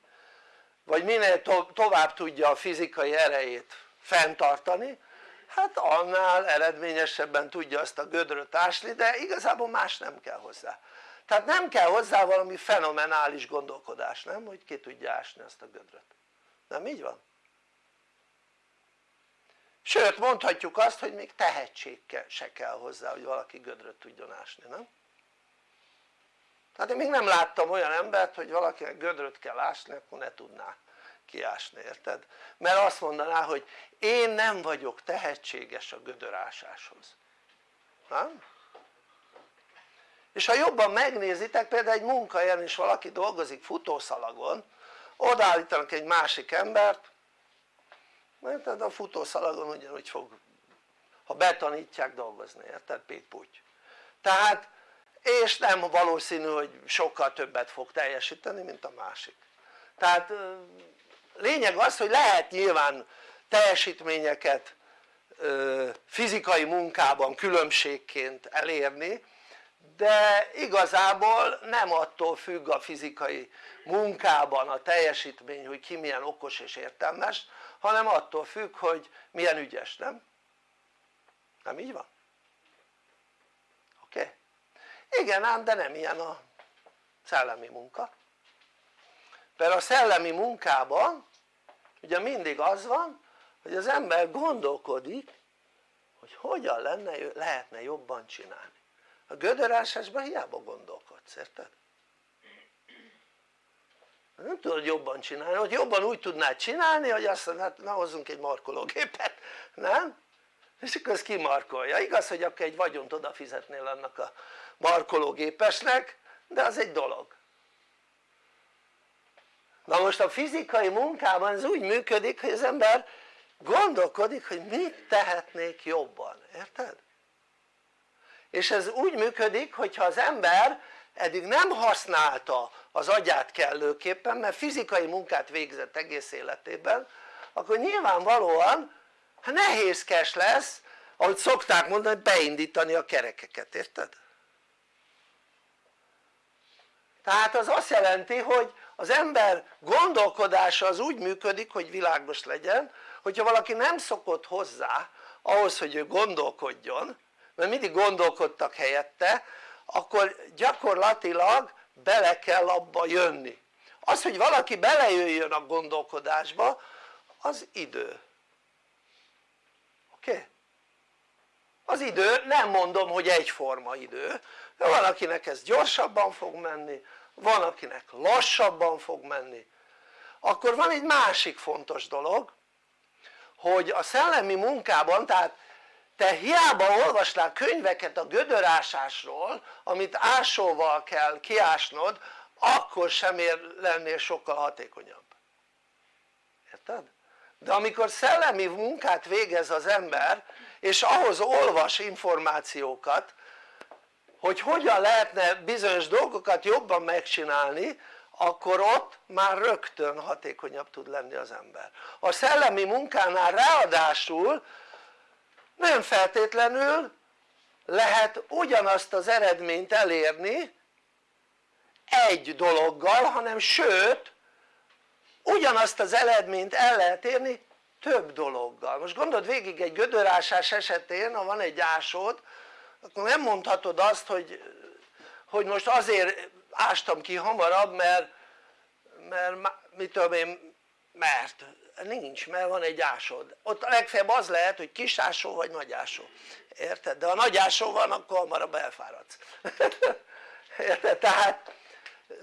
Speaker 1: vagy minél to tovább tudja a fizikai erejét fenntartani hát annál eredményesebben tudja azt a gödröt ásni de igazából más nem kell hozzá tehát nem kell hozzá valami fenomenális gondolkodás nem hogy ki tudja ásni azt a gödröt nem így van? sőt mondhatjuk azt hogy még tehetség se kell hozzá hogy valaki gödröt tudjon ásni nem? tehát én még nem láttam olyan embert hogy valakinek gödröt kell ásni akkor ne tudná kiásni érted? mert azt mondaná hogy én nem vagyok tehetséges a gödörásáshoz nem? És ha jobban megnézitek például egy munkahelyen is valaki dolgozik futószalagon odaállítanak egy másik embert mert a futószalagon ugyanúgy fog ha betanítják dolgozni, érted? pít tehát és nem valószínű hogy sokkal többet fog teljesíteni mint a másik tehát lényeg az hogy lehet nyilván teljesítményeket fizikai munkában különbségként elérni de igazából nem attól függ a fizikai munkában a teljesítmény hogy ki milyen okos és értelmes hanem attól függ hogy milyen ügyes, nem? nem így van? oké? Okay? igen ám de nem ilyen a szellemi munka mert a szellemi munkában ugye mindig az van hogy az ember gondolkodik hogy hogyan lenne, lehetne jobban csinálni a gödörásásban hiába gondolkodsz, érted? nem tudod jobban csinálni, hogy jobban úgy tudnád csinálni hogy azt mondod hát na hozzunk egy markológépet, nem? és akkor ezt kimarkolja, igaz hogy akkor egy vagyont odafizetnél annak a markológépesnek de az egy dolog na most a fizikai munkában ez úgy működik hogy az ember gondolkodik hogy mit tehetnék jobban, érted? És ez úgy működik hogyha az ember eddig nem használta az agyát kellőképpen mert fizikai munkát végzett egész életében akkor nyilvánvalóan nehézkes lesz ahogy szokták mondani beindítani a kerekeket, érted? tehát az azt jelenti hogy az ember gondolkodása az úgy működik hogy világos legyen hogyha valaki nem szokott hozzá ahhoz hogy ő gondolkodjon mert mindig gondolkodtak helyette akkor gyakorlatilag bele kell abba jönni az hogy valaki belejöjjön a gondolkodásba az idő oké? Okay? az idő nem mondom hogy egyforma idő de van akinek ez gyorsabban fog menni van akinek lassabban fog menni akkor van egy másik fontos dolog hogy a szellemi munkában tehát te hiába olvasnál könyveket a gödörásásról amit ásóval kell kiásnod akkor sem ér lennél sokkal hatékonyabb érted? de amikor szellemi munkát végez az ember és ahhoz olvas információkat hogy hogyan lehetne bizonyos dolgokat jobban megcsinálni akkor ott már rögtön hatékonyabb tud lenni az ember a szellemi munkánál ráadásul nem feltétlenül lehet ugyanazt az eredményt elérni egy dologgal hanem sőt ugyanazt az eredményt el lehet érni több dologgal. Most gondold végig egy gödörásás esetén ha van egy ásód akkor nem mondhatod azt hogy, hogy most azért ástam ki hamarabb mert, mert mit tudom én mert nincs mert van egy ásód ott a legfeljebb az lehet hogy kis ásó vagy nagy ásó érted? de ha nagy ásó van akkor hamarabb elfáradsz érted? tehát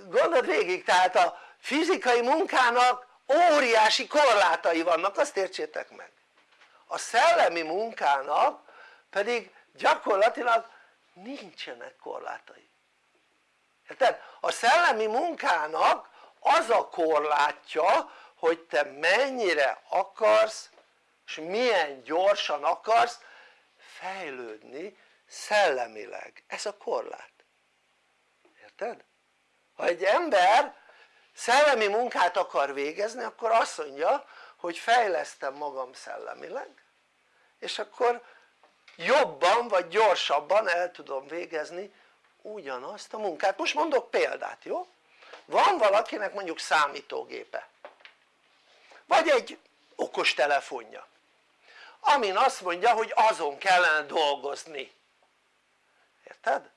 Speaker 1: gondold végig tehát a fizikai munkának óriási korlátai vannak azt értsétek meg a szellemi munkának pedig gyakorlatilag nincsenek korlátai érted? a szellemi munkának az a korlátja hogy te mennyire akarsz és milyen gyorsan akarsz fejlődni szellemileg, ez a korlát érted? ha egy ember szellemi munkát akar végezni akkor azt mondja hogy fejlesztem magam szellemileg és akkor jobban vagy gyorsabban el tudom végezni ugyanazt a munkát, most mondok példát jó? van valakinek mondjuk számítógépe vagy egy okos telefonja amin azt mondja hogy azon kellene dolgozni. Érted?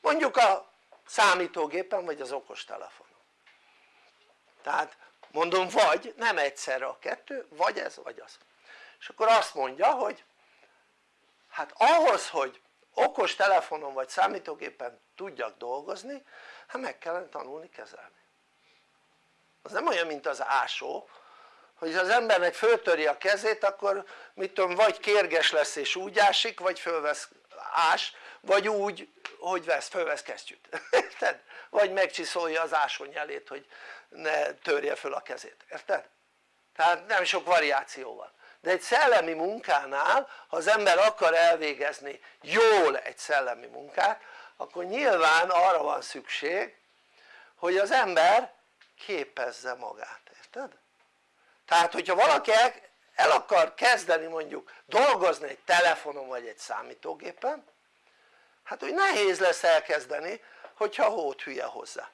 Speaker 1: mondjuk a számítógépen vagy az okostelefonon tehát mondom vagy nem egyszerre a kettő vagy ez vagy az. És akkor azt mondja hogy hát ahhoz hogy okos telefonon vagy számítógépen tudjak dolgozni hát meg kellene tanulni kezelni az nem olyan mint az ásó hogy az embernek föltöri a kezét akkor mit tudom vagy kérges lesz és úgy ásik vagy fölvesz ás vagy úgy hogy vesz, fölvesz kesztyűt érted? vagy megcsiszolja az ásonyelét hogy ne törje föl a kezét, érted? tehát nem sok variáció van de egy szellemi munkánál ha az ember akar elvégezni jól egy szellemi munkát akkor nyilván arra van szükség hogy az ember képezze magát, érted? tehát hogyha valaki el akar kezdeni mondjuk dolgozni egy telefonon vagy egy számítógépen hát úgy nehéz lesz elkezdeni hogyha hót hülye hozzá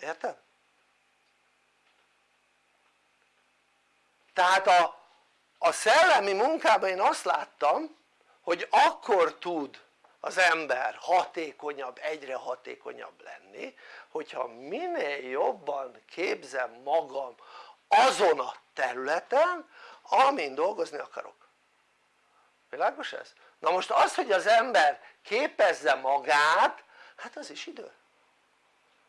Speaker 1: érted? tehát a, a szellemi munkában én azt láttam hogy akkor tud az ember hatékonyabb, egyre hatékonyabb lenni hogyha minél jobban képzem magam azon a területen amin dolgozni akarok. Világos ez? na most az hogy az ember képezze magát hát az is idő.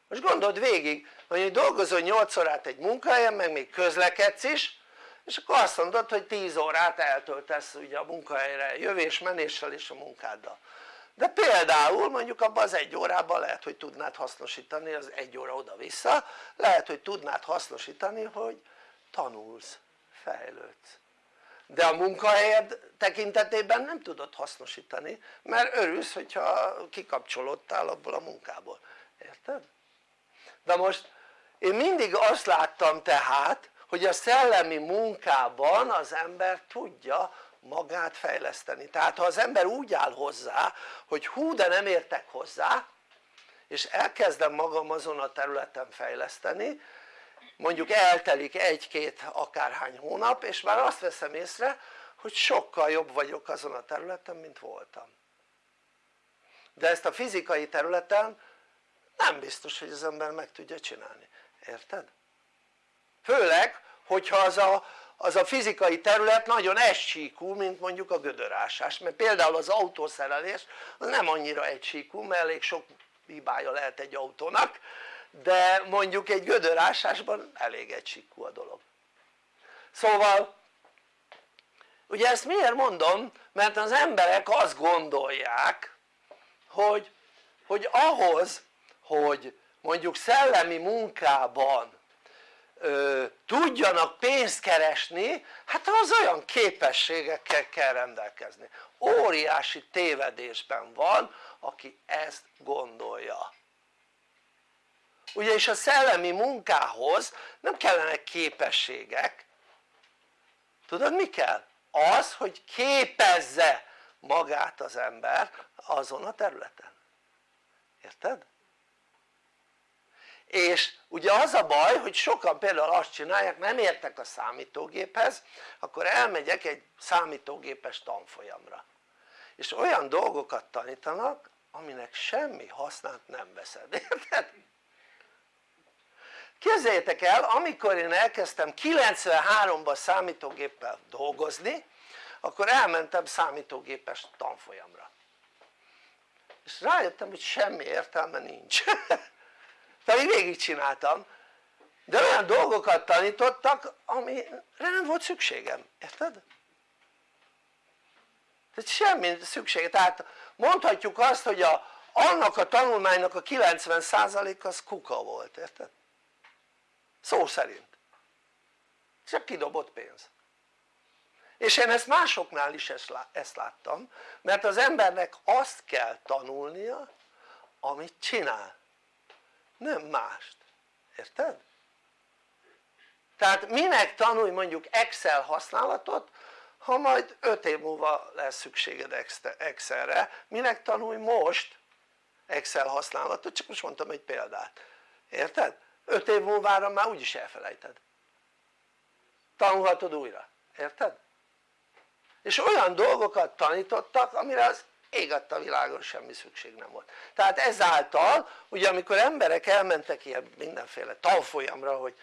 Speaker 1: Most gondold végig hogy dolgozol 8 órát egy munkahelyen meg még közlekedsz is és akkor azt mondod hogy 10 órát eltöltesz ugye a munkahelyre jövés menéssel és a munkáddal de például mondjuk abban az egy órában lehet hogy tudnád hasznosítani az egy óra oda-vissza lehet hogy tudnád hasznosítani hogy tanulsz, fejlődsz de a munkahelyed tekintetében nem tudod hasznosítani mert örülsz hogyha kikapcsolódtál abból a munkából, érted? de most én mindig azt láttam tehát hogy a szellemi munkában az ember tudja magát fejleszteni. Tehát ha az ember úgy áll hozzá hogy hú de nem értek hozzá és elkezdem magam azon a területen fejleszteni mondjuk eltelik egy-két akárhány hónap és már azt veszem észre hogy sokkal jobb vagyok azon a területen mint voltam. De ezt a fizikai területen nem biztos hogy az ember meg tudja csinálni, érted? főleg hogyha az a, az a fizikai terület nagyon egysíkú mint mondjuk a gödörásás mert például az autószerelés az nem annyira egysíkú mert elég sok hibája lehet egy autónak de mondjuk egy gödörásásban elég egysíkú a dolog szóval ugye ezt miért mondom? mert az emberek azt gondolják hogy, hogy ahhoz hogy mondjuk szellemi munkában ö, tudjanak pénzt keresni hát az olyan képességekkel kell rendelkezni óriási tévedésben van aki ezt gondolja ugyanis a szellemi munkához nem kellenek képességek tudod mi kell? az hogy képezze magát az ember azon a területen érted? És ugye az a baj hogy sokan például azt csinálják nem értek a számítógéphez akkor elmegyek egy számítógépes tanfolyamra. És olyan dolgokat tanítanak aminek semmi hasznát nem veszed, érted? képzeljétek el amikor én elkezdtem 93-ban számítógéppel dolgozni akkor elmentem számítógépes tanfolyamra. És rájöttem hogy semmi értelme nincs pedig végigcsináltam. De olyan dolgokat tanítottak amire nem volt szükségem, érted? tehát semmi szüksége, tehát mondhatjuk azt hogy a, annak a tanulmánynak a 90% az kuka volt, érted? szó szerint. Csak kidobott pénz. És én ezt másoknál is ezt láttam mert az embernek azt kell tanulnia amit csinál nem mást, érted? tehát minek tanulj mondjuk Excel használatot ha majd 5 év múlva lesz szükséged Excelre, minek tanulj most Excel használatot, csak most mondtam egy példát, érted? 5 év múlvára már úgyis elfelejted tanulhatod újra, érted? és olyan dolgokat tanítottak amire az ég a világon semmi szükség nem volt. Tehát ezáltal ugye amikor emberek elmentek ilyen mindenféle tanfolyamra hogy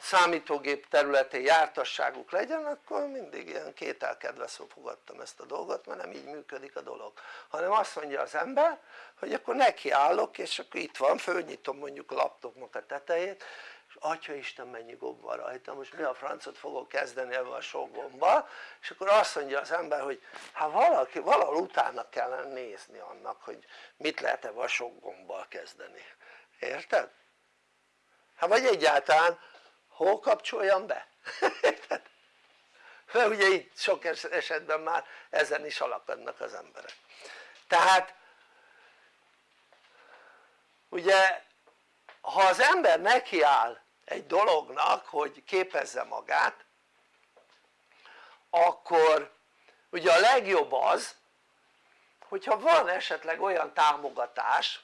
Speaker 1: számítógép területén jártasságuk legyen akkor mindig ilyen kételkedve fogadtam ezt a dolgot mert nem így működik a dolog. Hanem azt mondja az ember hogy akkor nekiállok és akkor itt van fölnyitom mondjuk a laptopnak a tetejét atya Isten mennyi gomb van rajta most mi a francot fogok kezdeni ebben a sok gombbal és akkor azt mondja az ember hogy hát valaki, valahol utána kellene nézni annak hogy mit lehet ebben a sok gombbal kezdeni érted? hát vagy egyáltalán hol kapcsoljam be? érted? mert ugye itt sok esetben már ezen is alakadnak az emberek tehát ugye ha az ember nekiáll egy dolognak hogy képezze magát akkor ugye a legjobb az hogyha van esetleg olyan támogatás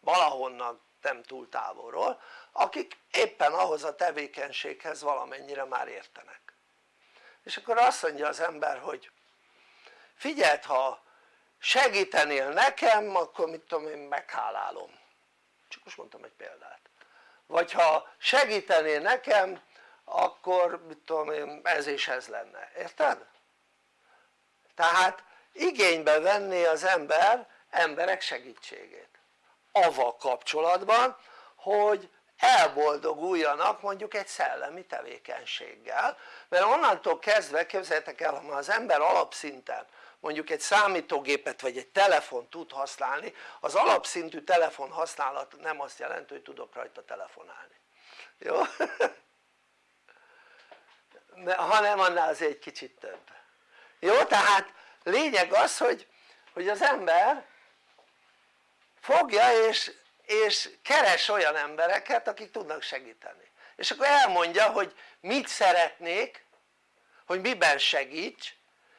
Speaker 1: valahonnan nem túl távolról akik éppen ahhoz a tevékenységhez valamennyire már értenek. És akkor azt mondja az ember hogy figyeld ha segítenél nekem akkor mit tudom én meghálálom. Csak most mondtam egy példát vagy ha segítenél nekem akkor mit tudom én ez és ez lenne, érted? tehát igénybe venné az ember emberek segítségét. Avval kapcsolatban hogy elboldoguljanak mondjuk egy szellemi tevékenységgel. Mert onnantól kezdve képzeljétek el ha az ember alapszinten mondjuk egy számítógépet vagy egy telefon tud használni az alapszintű telefon használat nem azt jelenti hogy tudok rajta telefonálni jó? hanem annál azért egy kicsit több jó? tehát lényeg az hogy, hogy az ember fogja és, és keres olyan embereket akik tudnak segíteni és akkor elmondja hogy mit szeretnék hogy miben segíts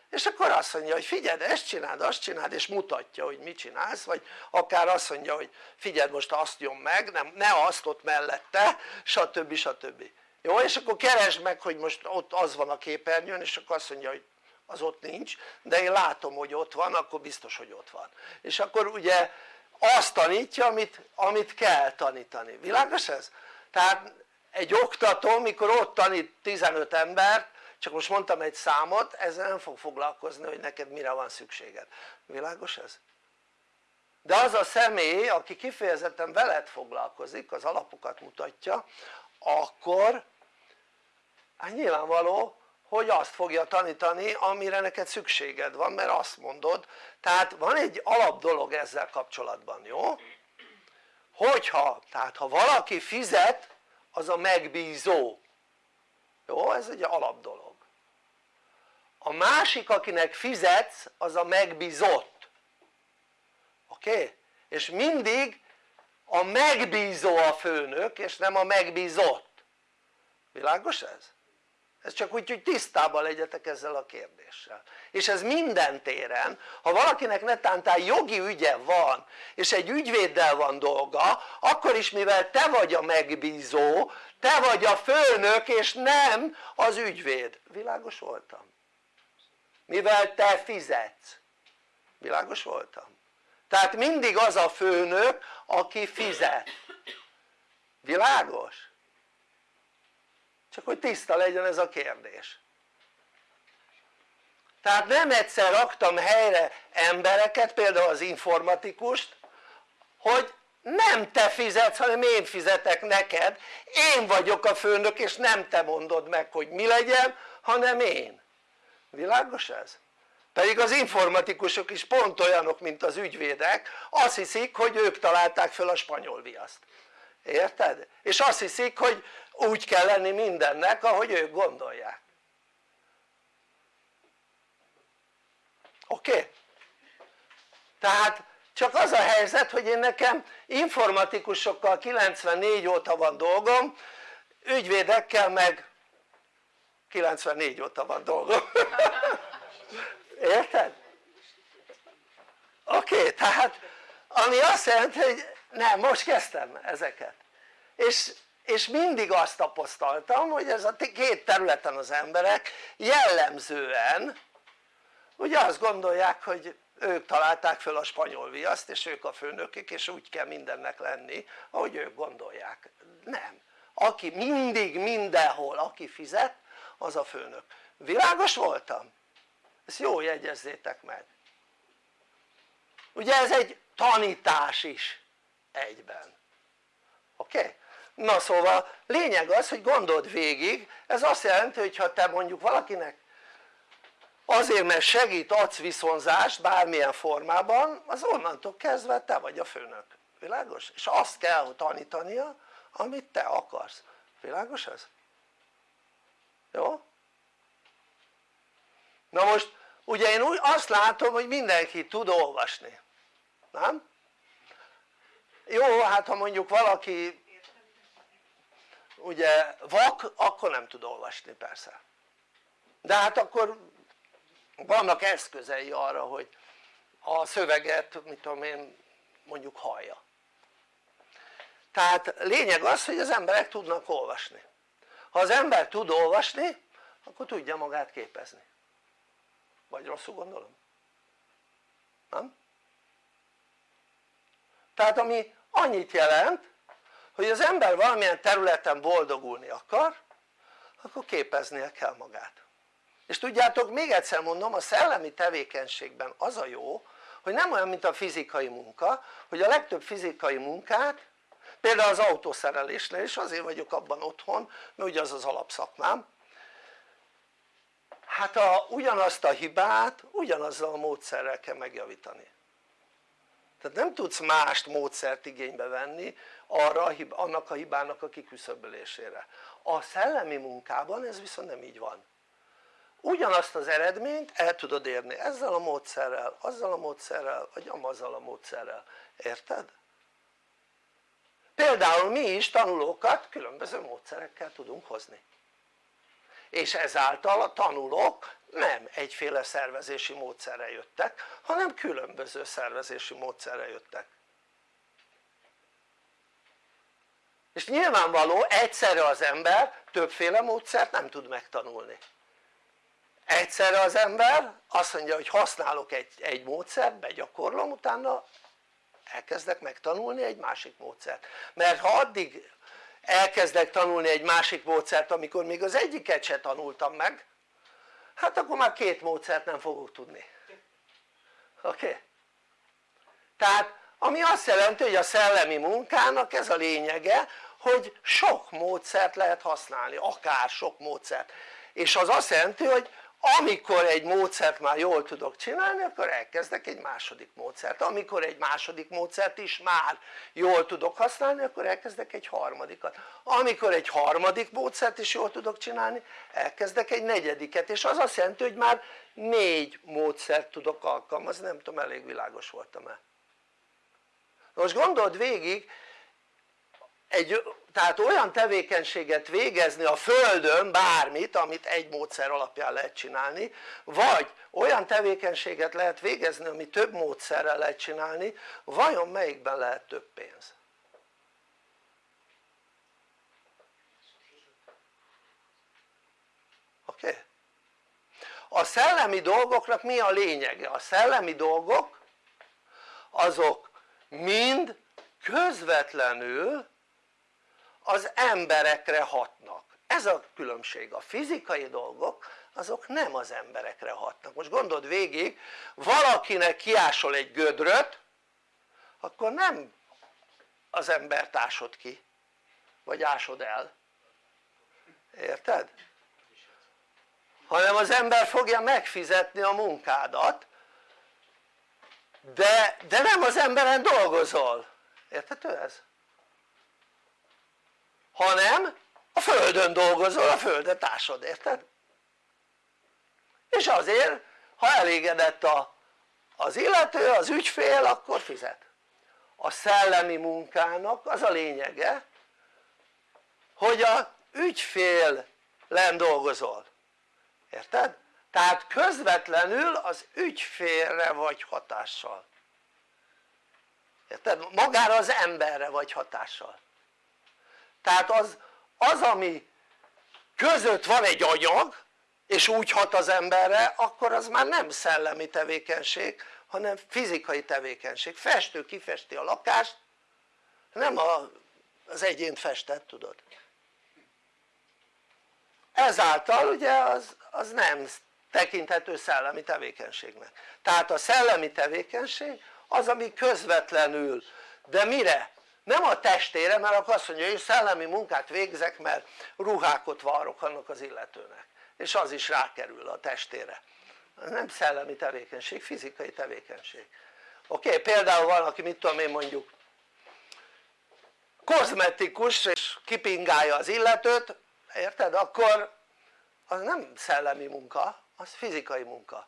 Speaker 1: és akkor azt mondja hogy figyeld ezt csináld azt csináld és mutatja hogy mit csinálsz vagy akár azt mondja hogy figyeld most azt jön meg nem, ne azt ott mellette stb. stb. jó és akkor keresd meg hogy most ott az van a képernyőn és akkor azt mondja hogy az ott nincs de én látom hogy ott van akkor biztos hogy ott van és akkor ugye azt tanítja amit, amit kell tanítani, világos ez? tehát egy oktató mikor ott tanít 15 embert csak most mondtam egy számot ezzel nem fog foglalkozni hogy neked mire van szükséged, világos ez? de az a személy aki kifejezetten veled foglalkozik az alapokat mutatja akkor hát nyilvánvaló hogy azt fogja tanítani amire neked szükséged van mert azt mondod tehát van egy alap dolog ezzel kapcsolatban jó? hogyha tehát ha valaki fizet az a megbízó jó? ez egy alap dolog a másik akinek fizetsz az a megbízott oké? És mindig a megbízó a főnök és nem a megbízott világos ez? ez csak úgy hogy tisztában legyetek ezzel a kérdéssel és ez minden téren ha valakinek netántán jogi ügye van és egy ügyvéddel van dolga akkor is mivel te vagy a megbízó te vagy a főnök és nem az ügyvéd világos voltam? Mivel te fizetsz. Világos voltam? tehát mindig az a főnök aki fizet. Világos? csak hogy tiszta legyen ez a kérdés. Tehát nem egyszer raktam helyre embereket például az informatikust hogy nem te fizetsz hanem én fizetek neked. Én vagyok a főnök és nem te mondod meg hogy mi legyen hanem én világos ez? pedig az informatikusok is pont olyanok mint az ügyvédek azt hiszik hogy ők találták föl a spanyol viaszt érted? és azt hiszik hogy úgy kell lenni mindennek ahogy ők gondolják oké? Tehát csak az a helyzet hogy én nekem informatikusokkal 94 óta van dolgom ügyvédekkel meg 94 óta van dolgom. Érted? oké tehát ami azt jelenti hogy nem most kezdtem ezeket. És, és mindig azt tapasztaltam hogy ez a két területen az emberek jellemzően ugye azt gondolják hogy ők találták föl a spanyol viaszt és ők a főnökök és úgy kell mindennek lenni ahogy ők gondolják, nem. Aki mindig mindenhol aki fizet az a főnök, világos voltam? ezt jó jegyezzétek meg ugye ez egy tanítás is egyben oké? Okay? na szóval lényeg az hogy gondold végig ez azt jelenti hogy ha te mondjuk valakinek azért mert segít adsz viszonzást bármilyen formában az onnantól kezdve te vagy a főnök, világos? és azt kell tanítania amit te akarsz, világos ez? Jó? na most ugye én úgy azt látom hogy mindenki tud olvasni, nem? jó hát ha mondjuk valaki ugye vak akkor nem tud olvasni persze de hát akkor vannak eszközei arra hogy a szöveget mit tudom én mondjuk hallja tehát lényeg az hogy az emberek tudnak olvasni ha az ember tud olvasni akkor tudja magát képezni vagy rosszul gondolom? nem? tehát ami annyit jelent hogy az ember valamilyen területen boldogulni akar akkor képeznie kell magát és tudjátok még egyszer mondom a szellemi tevékenységben az a jó hogy nem olyan mint a fizikai munka hogy a legtöbb fizikai munkát például az autószerelésnél is azért vagyok abban otthon mert ugye az az alapszakmám. Hát a, ugyanazt a hibát ugyanazzal a módszerrel kell megjavítani. Tehát nem tudsz mást módszert igénybe venni arra, annak a hibának a kiküszöbölésére. A szellemi munkában ez viszont nem így van. Ugyanazt az eredményt el tudod érni ezzel a módszerrel, azzal a módszerrel vagy amazzal a módszerrel, érted? Például mi is tanulókat különböző módszerekkel tudunk hozni. És ezáltal a tanulók nem egyféle szervezési módszerre jöttek hanem különböző szervezési módszerre jöttek. És nyilvánvaló egyszerre az ember többféle módszert nem tud megtanulni. Egyszerre az ember azt mondja hogy használok egy, egy módszert, begyakorlom, utána elkezdek megtanulni egy másik módszert mert ha addig elkezdek tanulni egy másik módszert amikor még az egyiket se tanultam meg hát akkor már két módszert nem fogok tudni oké? Okay? tehát ami azt jelenti hogy a szellemi munkának ez a lényege hogy sok módszert lehet használni, akár sok módszert és az azt jelenti hogy amikor egy módszert már jól tudok csinálni akkor elkezdek egy második módszert, amikor egy második módszert is már jól tudok használni akkor elkezdek egy harmadikat, amikor egy harmadik módszert is jól tudok csinálni elkezdek egy negyediket. És az azt jelenti hogy már négy módszert tudok alkalmazni, nem tudom elég világos voltam-e. Most gondold végig egy, tehát olyan tevékenységet végezni a földön bármit amit egy módszer alapján lehet csinálni vagy olyan tevékenységet lehet végezni ami több módszerrel lehet csinálni vajon melyikben lehet több pénz? oké? Okay? a szellemi dolgoknak mi a lényege? a szellemi dolgok azok mind közvetlenül az emberekre hatnak. Ez a különbség, a fizikai dolgok azok nem az emberekre hatnak. Most gondold végig valakinek kiásol egy gödröt akkor nem az embert ásod ki vagy ásod el. Érted? hanem az ember fogja megfizetni a munkádat de, de nem az emberen dolgozol. Érthető ez? Hanem a földön dolgozol, a földet ásod, érted? és azért ha elégedett a, az illető, az ügyfél akkor fizet a szellemi munkának az a lényege hogy a ügyfélen dolgozol érted? tehát közvetlenül az ügyfélre vagy hatással érted? magára az emberre vagy hatással tehát az, az ami között van egy anyag és úgy hat az emberre akkor az már nem szellemi tevékenység hanem fizikai tevékenység, festő kifesti a lakást nem a, az egyént festett tudod ezáltal ugye az, az nem tekinthető szellemi tevékenységnek tehát a szellemi tevékenység az ami közvetlenül de mire? Nem a testére mert akkor azt mondja hogy szellemi munkát végzek mert ruhákot varrok annak az illetőnek és az is rákerül a testére nem szellemi tevékenység, fizikai tevékenység oké? Például van aki mit tudom én mondjuk kozmetikus és kipingálja az illetőt érted? akkor az nem szellemi munka az fizikai munka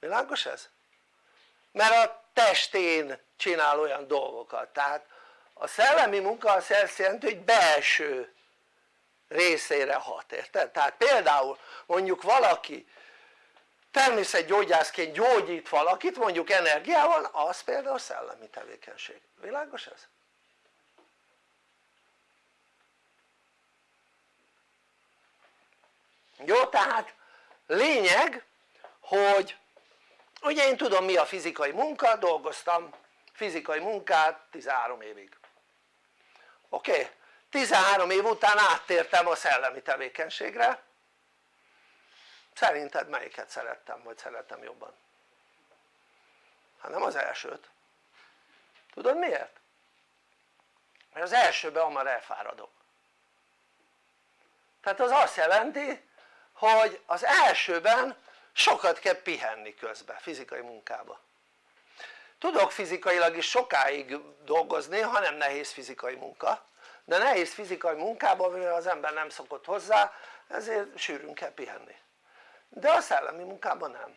Speaker 1: világos ez? mert a testén csinál olyan dolgokat tehát a szellemi munka azt jelenti hogy belső részére hat, érted? tehát például mondjuk valaki természetgyógyászként gyógyít valakit mondjuk energiával az például szellemi tevékenység, világos ez? jó tehát lényeg hogy ugye én tudom mi a fizikai munka, dolgoztam fizikai munkát 13 évig oké? Okay? 13 év után áttértem a szellemi tevékenységre szerinted melyiket szerettem vagy szeretem jobban? hát nem az elsőt tudod miért? mert az elsőben hamar elfáradok tehát az azt jelenti hogy az elsőben sokat kell pihenni közben fizikai munkába tudok fizikailag is sokáig dolgozni ha nem nehéz fizikai munka. De nehéz fizikai munkában mivel az ember nem szokott hozzá ezért sűrűn kell pihenni. De a szellemi munkában nem.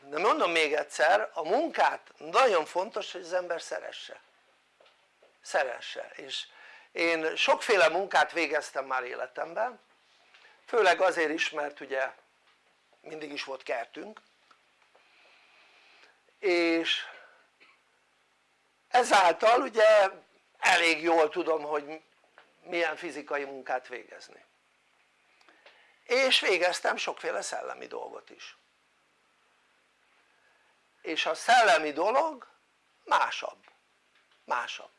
Speaker 1: De mondom még egyszer a munkát nagyon fontos hogy az ember szeresse. Szeresse. És én sokféle munkát végeztem már életemben. Főleg azért is mert ugye mindig is volt kertünk és ezáltal ugye elég jól tudom hogy milyen fizikai munkát végezni. És végeztem sokféle szellemi dolgot is. És a szellemi dolog másabb. Másabb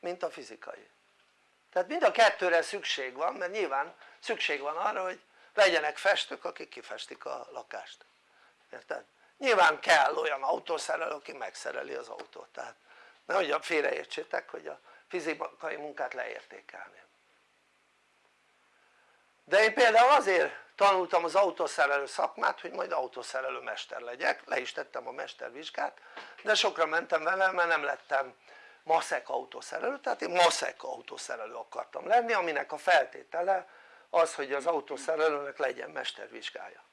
Speaker 1: mint a fizikai. Tehát mind a kettőre szükség van mert nyilván szükség van arra hogy legyenek festők akik kifestik a lakást. Érted? Nyilván kell olyan autószerelő aki megszereli az autót tehát nehogy félreértsétek hogy a fizikai munkát leértékelném. De én például azért tanultam az autószerelő szakmát hogy majd autószerelő mester legyek, le is tettem a mestervizsgát de sokra mentem vele mert nem lettem maszek autószerelő tehát én maszek autószerelő akartam lenni aminek a feltétele az hogy az autószerelőnek legyen mestervizsgája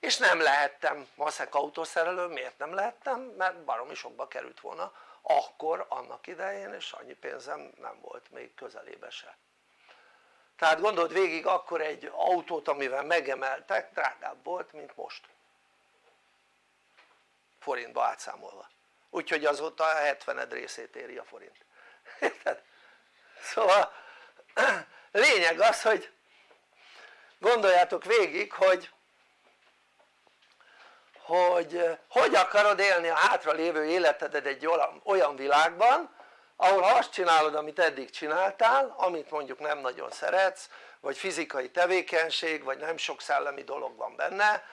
Speaker 1: és nem lehettem. Maszek autószerelő, miért nem lehettem? mert baromi sokba került volna akkor annak idején és annyi pénzem nem volt még közelébe se. Tehát gondold végig akkor egy autót amivel megemeltek drágább volt mint most. Forintba átszámolva. Úgyhogy azóta a 70 részét éri a forint. Érted? szóval lényeg az hogy gondoljátok végig hogy hogy hogy akarod élni a hátra lévő életedet egy olyan világban ahol ha azt csinálod amit eddig csináltál amit mondjuk nem nagyon szeretsz vagy fizikai tevékenység vagy nem sok szellemi dolog van benne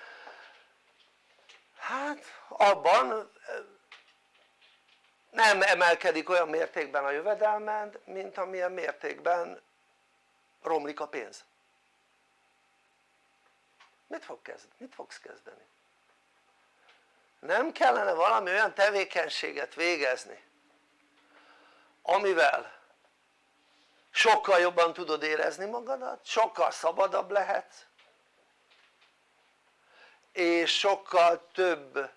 Speaker 1: hát abban nem emelkedik olyan mértékben a jövedelmed mint amilyen mértékben romlik a pénz mit, fog kezd, mit fogsz kezdeni? Nem kellene valami olyan tevékenységet végezni amivel sokkal jobban tudod érezni magadat, sokkal szabadabb lehetsz és sokkal több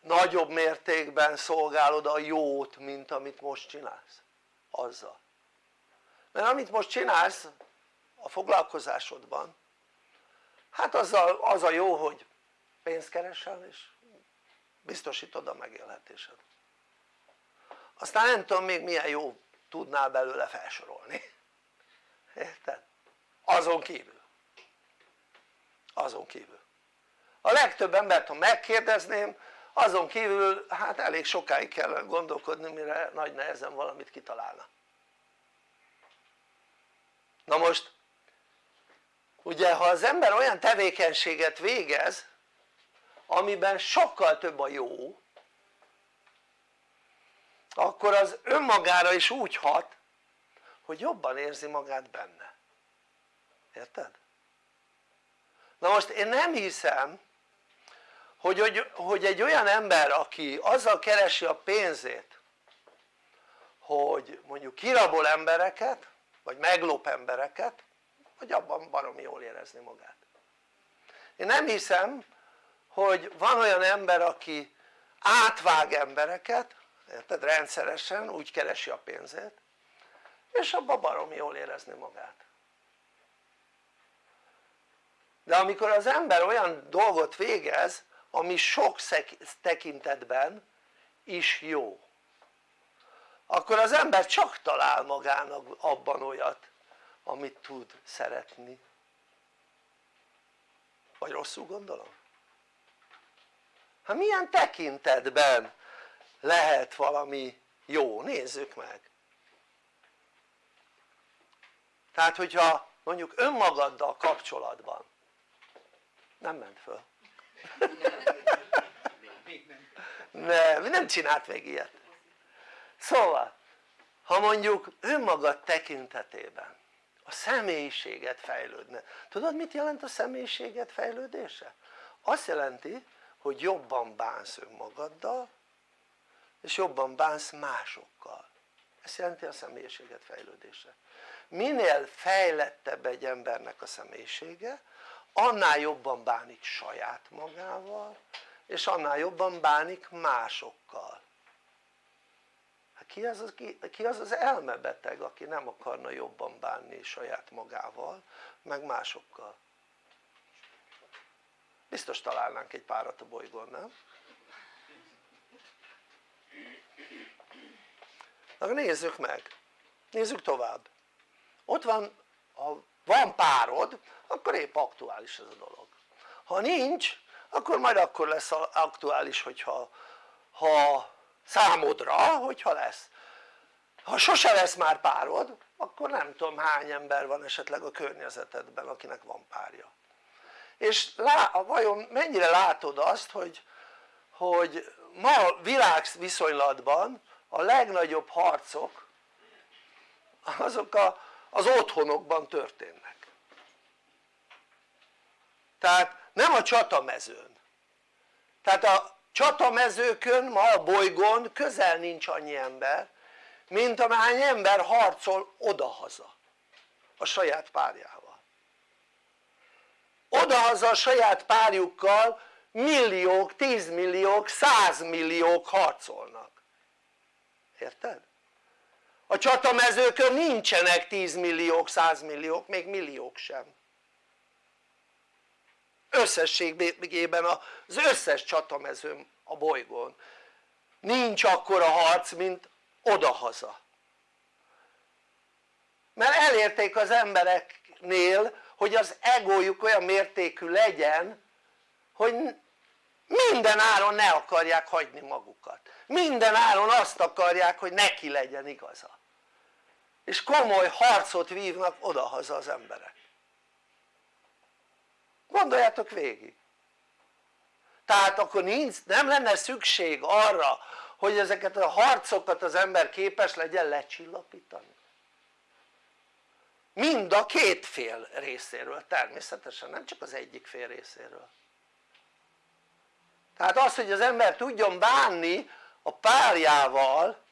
Speaker 1: nagyobb mértékben szolgálod a jót mint amit most csinálsz azzal. Mert amit most csinálsz a foglalkozásodban hát azzal az a jó hogy pénzt keresel és biztosítod a megélhetésed. Aztán nem tudom még milyen jó tudnál belőle felsorolni. Érted? azon kívül. Azon kívül. A legtöbb embert ha megkérdezném azon kívül hát elég sokáig kell gondolkodni mire nagy nehezen valamit kitalálna. Na most ugye ha az ember olyan tevékenységet végez amiben sokkal több a jó akkor az önmagára is úgy hat hogy jobban érzi magát benne érted? na most én nem hiszem hogy, hogy, hogy egy olyan ember aki azzal keresi a pénzét hogy mondjuk kirabol embereket vagy meglop embereket hogy abban baromi jól érezni magát én nem hiszem hogy van olyan ember aki átvág embereket érted? rendszeresen úgy keresi a pénzét és abban baromi jól érezni magát de amikor az ember olyan dolgot végez ami sok tekintetben is jó akkor az ember csak talál magának abban olyat amit tud szeretni vagy rosszul gondolom? Hát milyen tekintetben lehet valami jó? nézzük meg tehát hogyha mondjuk önmagaddal kapcsolatban nem ment föl nem, nem csinált még ilyet szóval ha mondjuk önmagad tekintetében a személyiséget fejlődne tudod mit jelent a személyiséget fejlődése? azt jelenti hogy jobban bánsz önmagaddal és jobban bánsz másokkal. Ez jelenti a személyiséget fejlődése. Minél fejlettebb egy embernek a személyisége annál jobban bánik saját magával és annál jobban bánik másokkal. Hát ki az, az, ki, ki az az elmebeteg aki nem akarna jobban bánni saját magával meg másokkal biztos találnánk egy párat a bolygón nem? Na nézzük meg, nézzük tovább. Ott van, ha van párod akkor épp aktuális ez a dolog. Ha nincs akkor majd akkor lesz aktuális hogyha ha számodra hogyha lesz. Ha sose lesz már párod akkor nem tudom hány ember van esetleg a környezetedben akinek van párja és lá, vajon mennyire látod azt hogy, hogy ma világviszonylatban a legnagyobb harcok azok a, az otthonokban történnek? Tehát nem a csatamezőn. Tehát a csatamezőkön ma a bolygón közel nincs annyi ember mint amány ember harcol odahaza a saját párjával odahaza a saját párjukkal milliók, tízmilliók, százmilliók harcolnak. Érted? a csatamezőkön nincsenek tízmilliók, százmilliók, még milliók sem. Összességében az összes csatamezőn a bolygón. Nincs akkora harc mint odahaza. Mert elérték az embereknél hogy az egójuk olyan mértékű legyen hogy minden áron ne akarják hagyni magukat. Minden áron azt akarják hogy neki legyen igaza. És komoly harcot vívnak odahaza az emberek. Gondoljátok végig. Tehát akkor nincs, nem lenne szükség arra hogy ezeket a harcokat az ember képes legyen lecsillapítani mind a két fél részéről természetesen nem csak az egyik fél részéről tehát az hogy az ember tudjon bánni a párjával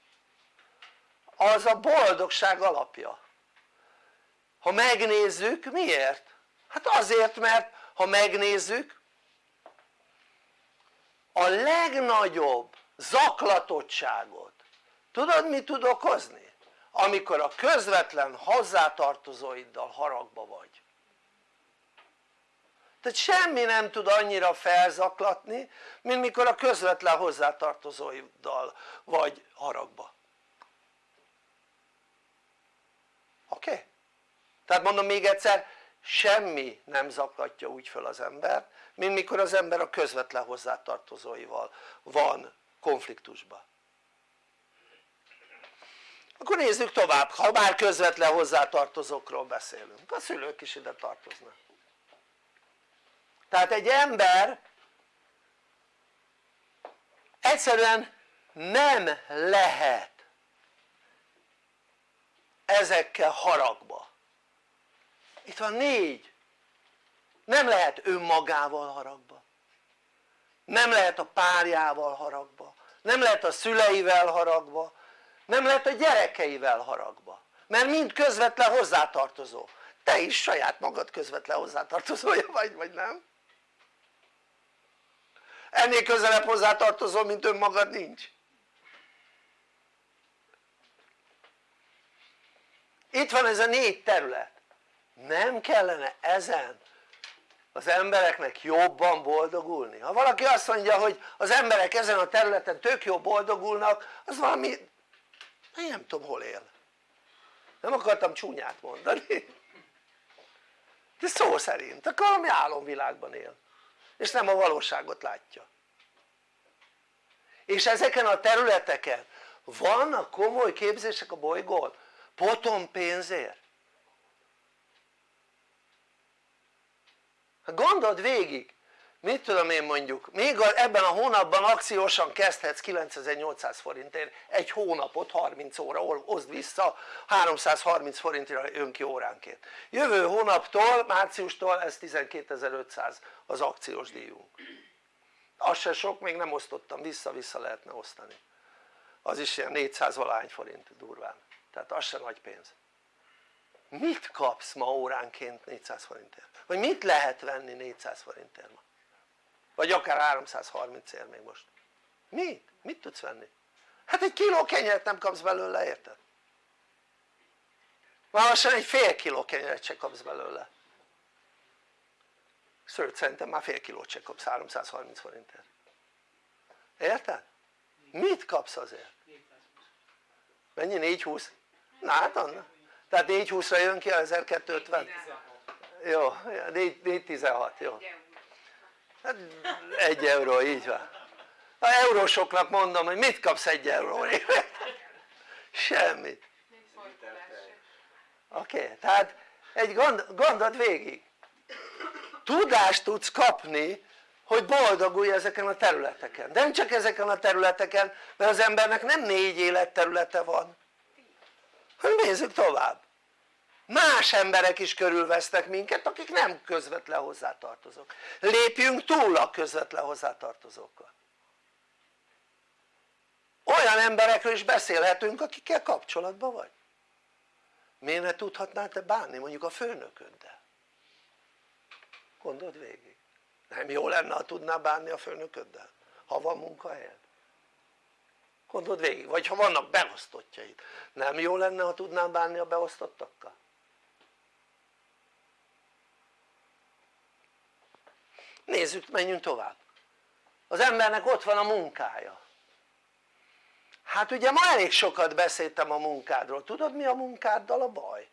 Speaker 1: az a boldogság alapja ha megnézzük miért? hát azért mert ha megnézzük a legnagyobb zaklatottságot tudod mi tud okozni? Amikor a közvetlen hozzátartozóiddal haragba vagy tehát semmi nem tud annyira felzaklatni mint mikor a közvetlen hozzátartozóiddal vagy haragba oké? Okay? tehát mondom még egyszer semmi nem zaklatja úgy föl az embert mint mikor az ember a közvetlen hozzátartozóival van konfliktusban akkor nézzük tovább, ha már közvetlen hozzátartozókról beszélünk, a szülők is ide tartoznak. Tehát egy ember egyszerűen nem lehet ezekkel haragba. Itt van négy. Nem lehet önmagával haragba. Nem lehet a párjával haragba. Nem lehet a szüleivel haragba nem lehet a gyerekeivel haragba mert mind közvetlen hozzátartozó te is saját magad közvetlen hozzátartozója vagy vagy nem? ennél közelebb hozzátartozó mint önmagad nincs itt van ez a négy terület nem kellene ezen az embereknek jobban boldogulni? ha valaki azt mondja hogy az emberek ezen a területen tök jó boldogulnak az valami én nem tudom hol él. Nem akartam csúnyát mondani. De szó szerint akkor valami álomvilágban él. És nem a valóságot látja. És ezeken a területeken vannak komoly képzések a bolygón? Potom pénzért. Hát gondold végig mit tudom én mondjuk? Még ebben a hónapban akciósan kezdhetsz 9800 forintért egy hónapot 30 óra oszd vissza 330 forintira jön ki óránként. Jövő hónaptól márciustól ez 12500 az akciós díjunk. Az se sok még nem osztottam vissza-vissza lehetne osztani. Az is ilyen 400 valány forint durván. Tehát az se nagy pénz. Mit kapsz ma óránként 400 forintért? vagy mit lehet venni 400 forintért ma? Vagy akár 330 ér még most mit? mit tudsz venni? hát egy kiló kenyeret nem kapsz belőle érted? már lassan egy fél kiló kenyeret se kapsz belőle sőt szerintem már fél kilót se kapsz 330 forintért érted? mit kapsz azért? mennyi? 420? na hát annak tehát 420-ra jön ki a 1250? jó, 416, jó hát egy euró, így van. A eurósoknak mondom hogy mit kapsz egy euróért? semmit. Oké, okay, tehát egy gond, gondod végig. Tudást tudsz kapni hogy boldogulj ezeken a területeken. De nem csak ezeken a területeken mert az embernek nem négy életterülete van. Hanem nézzük tovább más emberek is körülvesznek minket akik nem közvetlen hozzátartozók. Lépjünk túl a közvetlen hozzátartozókkal. Olyan emberekről is beszélhetünk akikkel kapcsolatban vagy. Miért ne tudhatnál te bánni mondjuk a főnököddel? Gondold végig. Nem jó lenne ha tudnál bánni a főnököddel ha van munkahelyed. Gondold végig vagy ha vannak beosztottjaid. Nem jó lenne ha tudnál bánni a beosztottakkal nézzük menjünk tovább. Az embernek ott van a munkája. Hát ugye ma elég sokat beszéltem a munkádról, tudod mi a munkáddal a baj?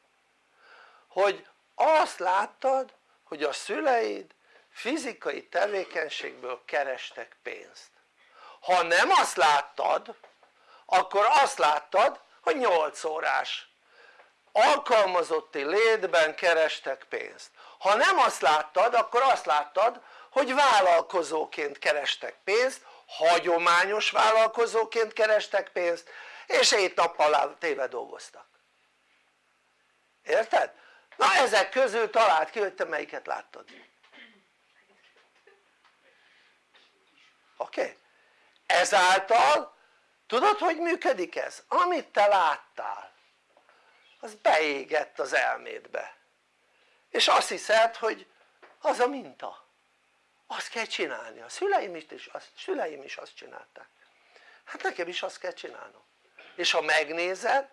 Speaker 1: hogy azt láttad hogy a szüleid fizikai tevékenységből kerestek pénzt. Ha nem azt láttad akkor azt láttad hogy 8 órás alkalmazotti létben kerestek pénzt. Ha nem azt láttad akkor azt láttad hogy vállalkozóként kerestek pénzt hagyományos vállalkozóként kerestek pénzt és hét nappal téve dolgoztak érted? na ezek közül talált ki hogy te melyiket láttad oké? Okay? ezáltal tudod hogy működik ez? amit te láttál az beégett az elmédbe és azt hiszed hogy az a minta azt kell csinálni, a szüleim is, azt, szüleim is azt csinálták. Hát nekem is azt kell csinálnom. És ha megnézed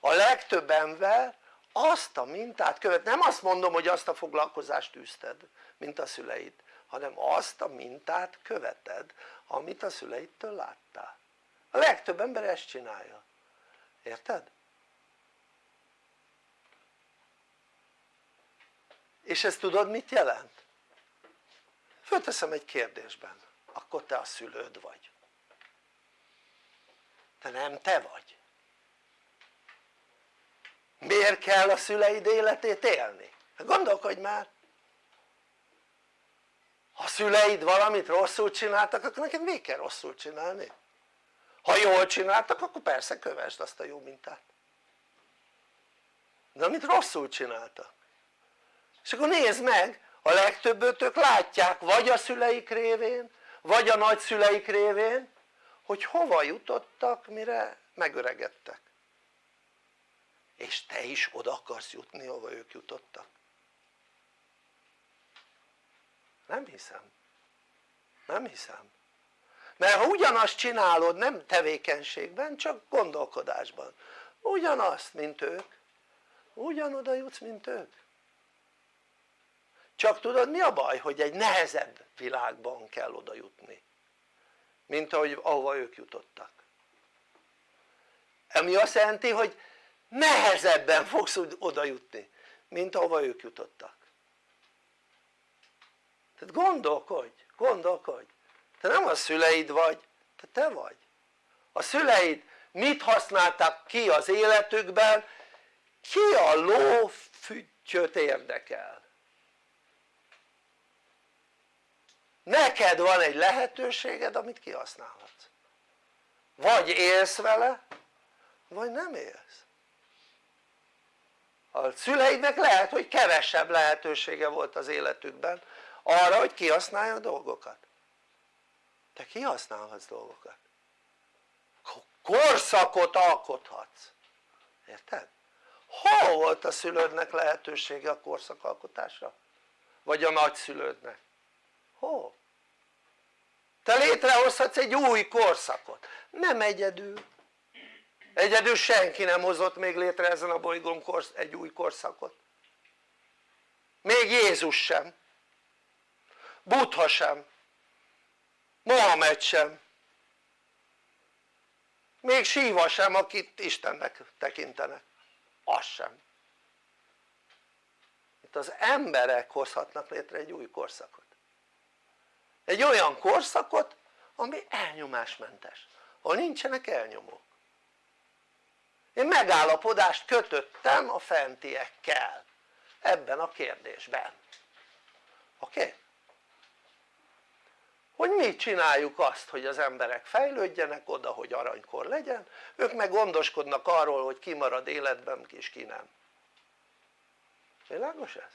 Speaker 1: a legtöbb ember azt a mintát követ, nem azt mondom hogy azt a foglalkozást űzted mint a szüleid hanem azt a mintát követed amit a szüleidtől láttál. A legtöbb ember ezt csinálja. Érted? és ezt tudod mit jelent? Fölteszem egy kérdésben. Akkor te a szülőd vagy. Te nem te vagy. Miért kell a szüleid életét élni? Hát gondolkodj már. Ha szüleid valamit rosszul csináltak akkor neked még kell rosszul csinálni. Ha jól csináltak akkor persze kövesd azt a jó mintát. De amit rosszul csináltak. És akkor nézd meg a legtöbbötök látják vagy a szüleik révén vagy a nagyszüleik révén hogy hova jutottak mire megöregedtek. És te is oda akarsz jutni ahova ők jutottak. Nem hiszem. Nem hiszem. Mert ha ugyanazt csinálod nem tevékenységben csak gondolkodásban. Ugyanazt mint ők. Ugyanoda jutsz mint ők csak tudod mi a baj? hogy egy nehezebb világban kell oda jutni mint ahogy, ahova ők jutottak? Ami azt jelenti hogy nehezebben fogsz oda jutni mint ahova ők jutottak. Tehát gondolkodj, gondolkodj. Te nem a szüleid vagy, te te vagy. A szüleid mit használtak ki az életükben? Ki a ló füttyöt érdekel neked van egy lehetőséged amit kihasználhatsz vagy élsz vele vagy nem élsz a szüleidnek lehet hogy kevesebb lehetősége volt az életükben arra hogy kihasználja a dolgokat te kihasználhatsz dolgokat korszakot alkothatsz érted? hol volt a szülődnek lehetősége a korszakalkotásra? vagy a nagyszülődnek? Hol? te létrehozhatsz egy új korszakot. Nem egyedül. Egyedül senki nem hozott még létre ezen a bolygón egy új korszakot. Még Jézus sem. Buddha sem. Mohamed sem. Még Síva sem akit Istennek tekintenek az sem. Itt az emberek hozhatnak létre egy új korszakot egy olyan korszakot ami elnyomásmentes ahol nincsenek elnyomók. Én megállapodást kötöttem a fentiekkel ebben a kérdésben. Oké? Hogy mi csináljuk azt hogy az emberek fejlődjenek oda hogy aranykor legyen? Ők meg gondoskodnak arról hogy ki marad életben és ki nem. Világos ez?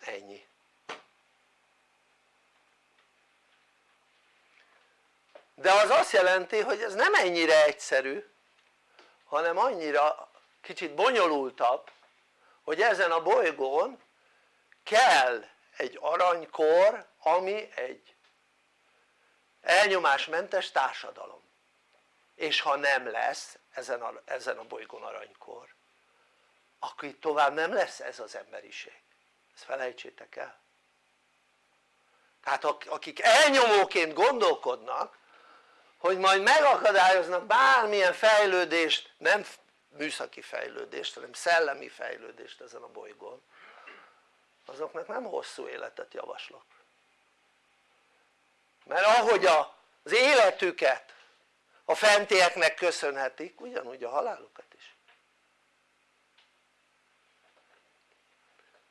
Speaker 1: ennyi de az azt jelenti hogy ez nem ennyire egyszerű hanem annyira kicsit bonyolultabb hogy ezen a bolygón kell egy aranykor ami egy elnyomásmentes társadalom. És ha nem lesz ezen a, ezen a bolygón aranykor akkor itt tovább nem lesz ez az emberiség. Ezt felejtsétek el. Tehát akik elnyomóként gondolkodnak hogy majd megakadályoznak bármilyen fejlődést nem műszaki fejlődést hanem szellemi fejlődést ezen a bolygón. Azoknak nem hosszú életet javaslok. Mert ahogy az életüket a fentieknek köszönhetik ugyanúgy a halálukat is.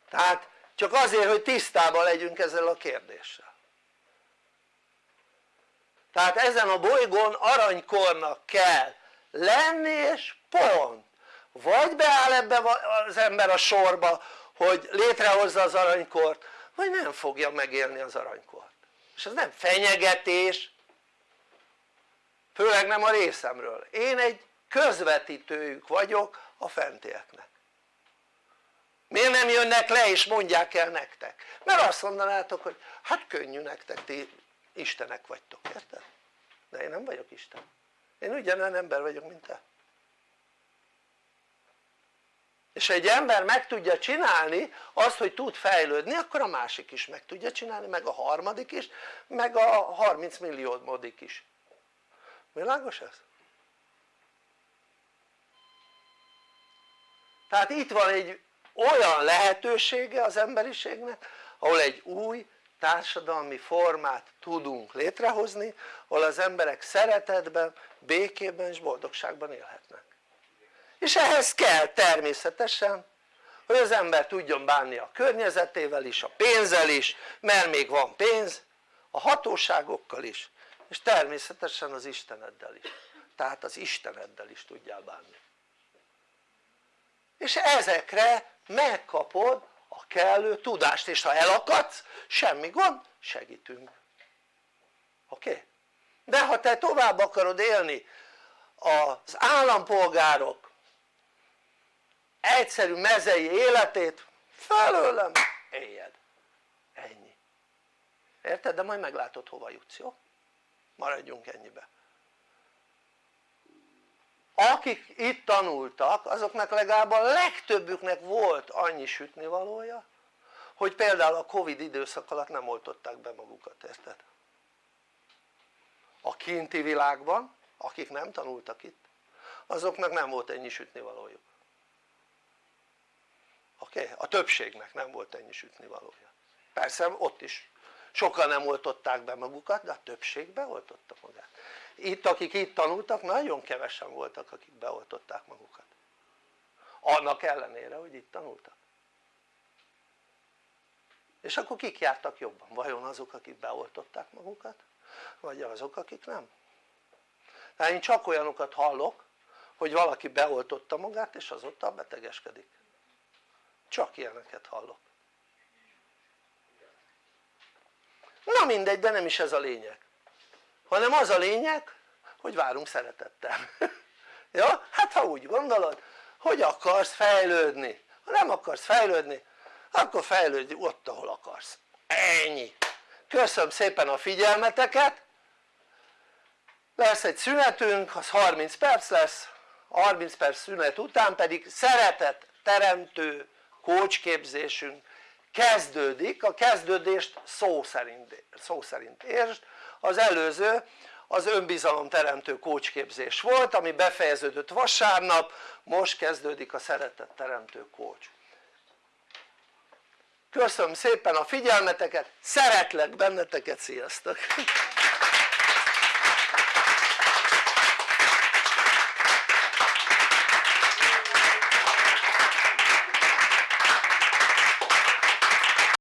Speaker 1: Tehát csak azért hogy tisztában legyünk ezzel a kérdéssel tehát ezen a bolygón aranykornak kell lenni és pont. Vagy beáll ebbe az ember a sorba hogy létrehozza az aranykort vagy nem fogja megélni az aranykort. És ez nem fenyegetés főleg nem a részemről. Én egy közvetítőjük vagyok a fentieknek. Miért nem jönnek le és mondják el nektek? mert azt mondanátok hogy hát könnyű nektek ti istenek vagytok, érted? de én nem vagyok Isten én ugyanolyan ember vagyok mint te és ha egy ember meg tudja csinálni azt hogy tud fejlődni akkor a másik is meg tudja csinálni meg a harmadik is meg a 30 milliómodik is világos ez? tehát itt van egy olyan lehetősége az emberiségnek ahol egy új társadalmi formát tudunk létrehozni ahol az emberek szeretetben, békében és boldogságban élhetnek. És ehhez kell természetesen hogy az ember tudjon bánni a környezetével is, a pénzzel is, mert még van pénz, a hatóságokkal is, és természetesen az Isteneddel is, tehát az Isteneddel is tudjál bánni. És ezekre megkapod a kellő tudást és ha elakadsz semmi gond segítünk oké? Okay? de ha te tovább akarod élni az állampolgárok egyszerű mezei életét felőlem éljed ennyi érted? de majd meglátod hova jutsz jó? maradjunk ennyibe akik itt tanultak azoknak legalább a legtöbbüknek volt annyi sütnivalója hogy például a Covid időszak alatt nem oltották be magukat, érted? a kinti világban akik nem tanultak itt azoknak nem volt ennyi sütnivalójuk oké? Okay? a többségnek nem volt ennyi sütnivalója persze ott is sokan nem oltották be magukat de a többség beoltotta magát itt akik itt tanultak nagyon kevesen voltak akik beoltották magukat annak ellenére hogy itt tanultak és akkor kik jártak jobban? vajon azok akik beoltották magukat? vagy azok akik nem? tehát én csak olyanokat hallok hogy valaki beoltotta magát és azóta betegeskedik csak ilyeneket hallok na mindegy de nem is ez a lényeg hanem az a lényeg hogy várunk szeretettel. Ja? hát ha úgy gondolod hogy akarsz fejlődni. Ha nem akarsz fejlődni akkor fejlődj ott ahol akarsz. Ennyi. Köszönöm szépen a figyelmeteket. Lesz egy szünetünk az 30 perc lesz 30 perc szünet után pedig szeretet teremtő kócsképzésünk kezdődik, a kezdődést szó szerint, szó szerint értsd, az előző az önbizalom teremtő kócsképzés volt ami befejeződött vasárnap, most kezdődik a szeretet teremtő kócs köszönöm szépen a figyelmeteket, szeretlek benneteket, sziasztok!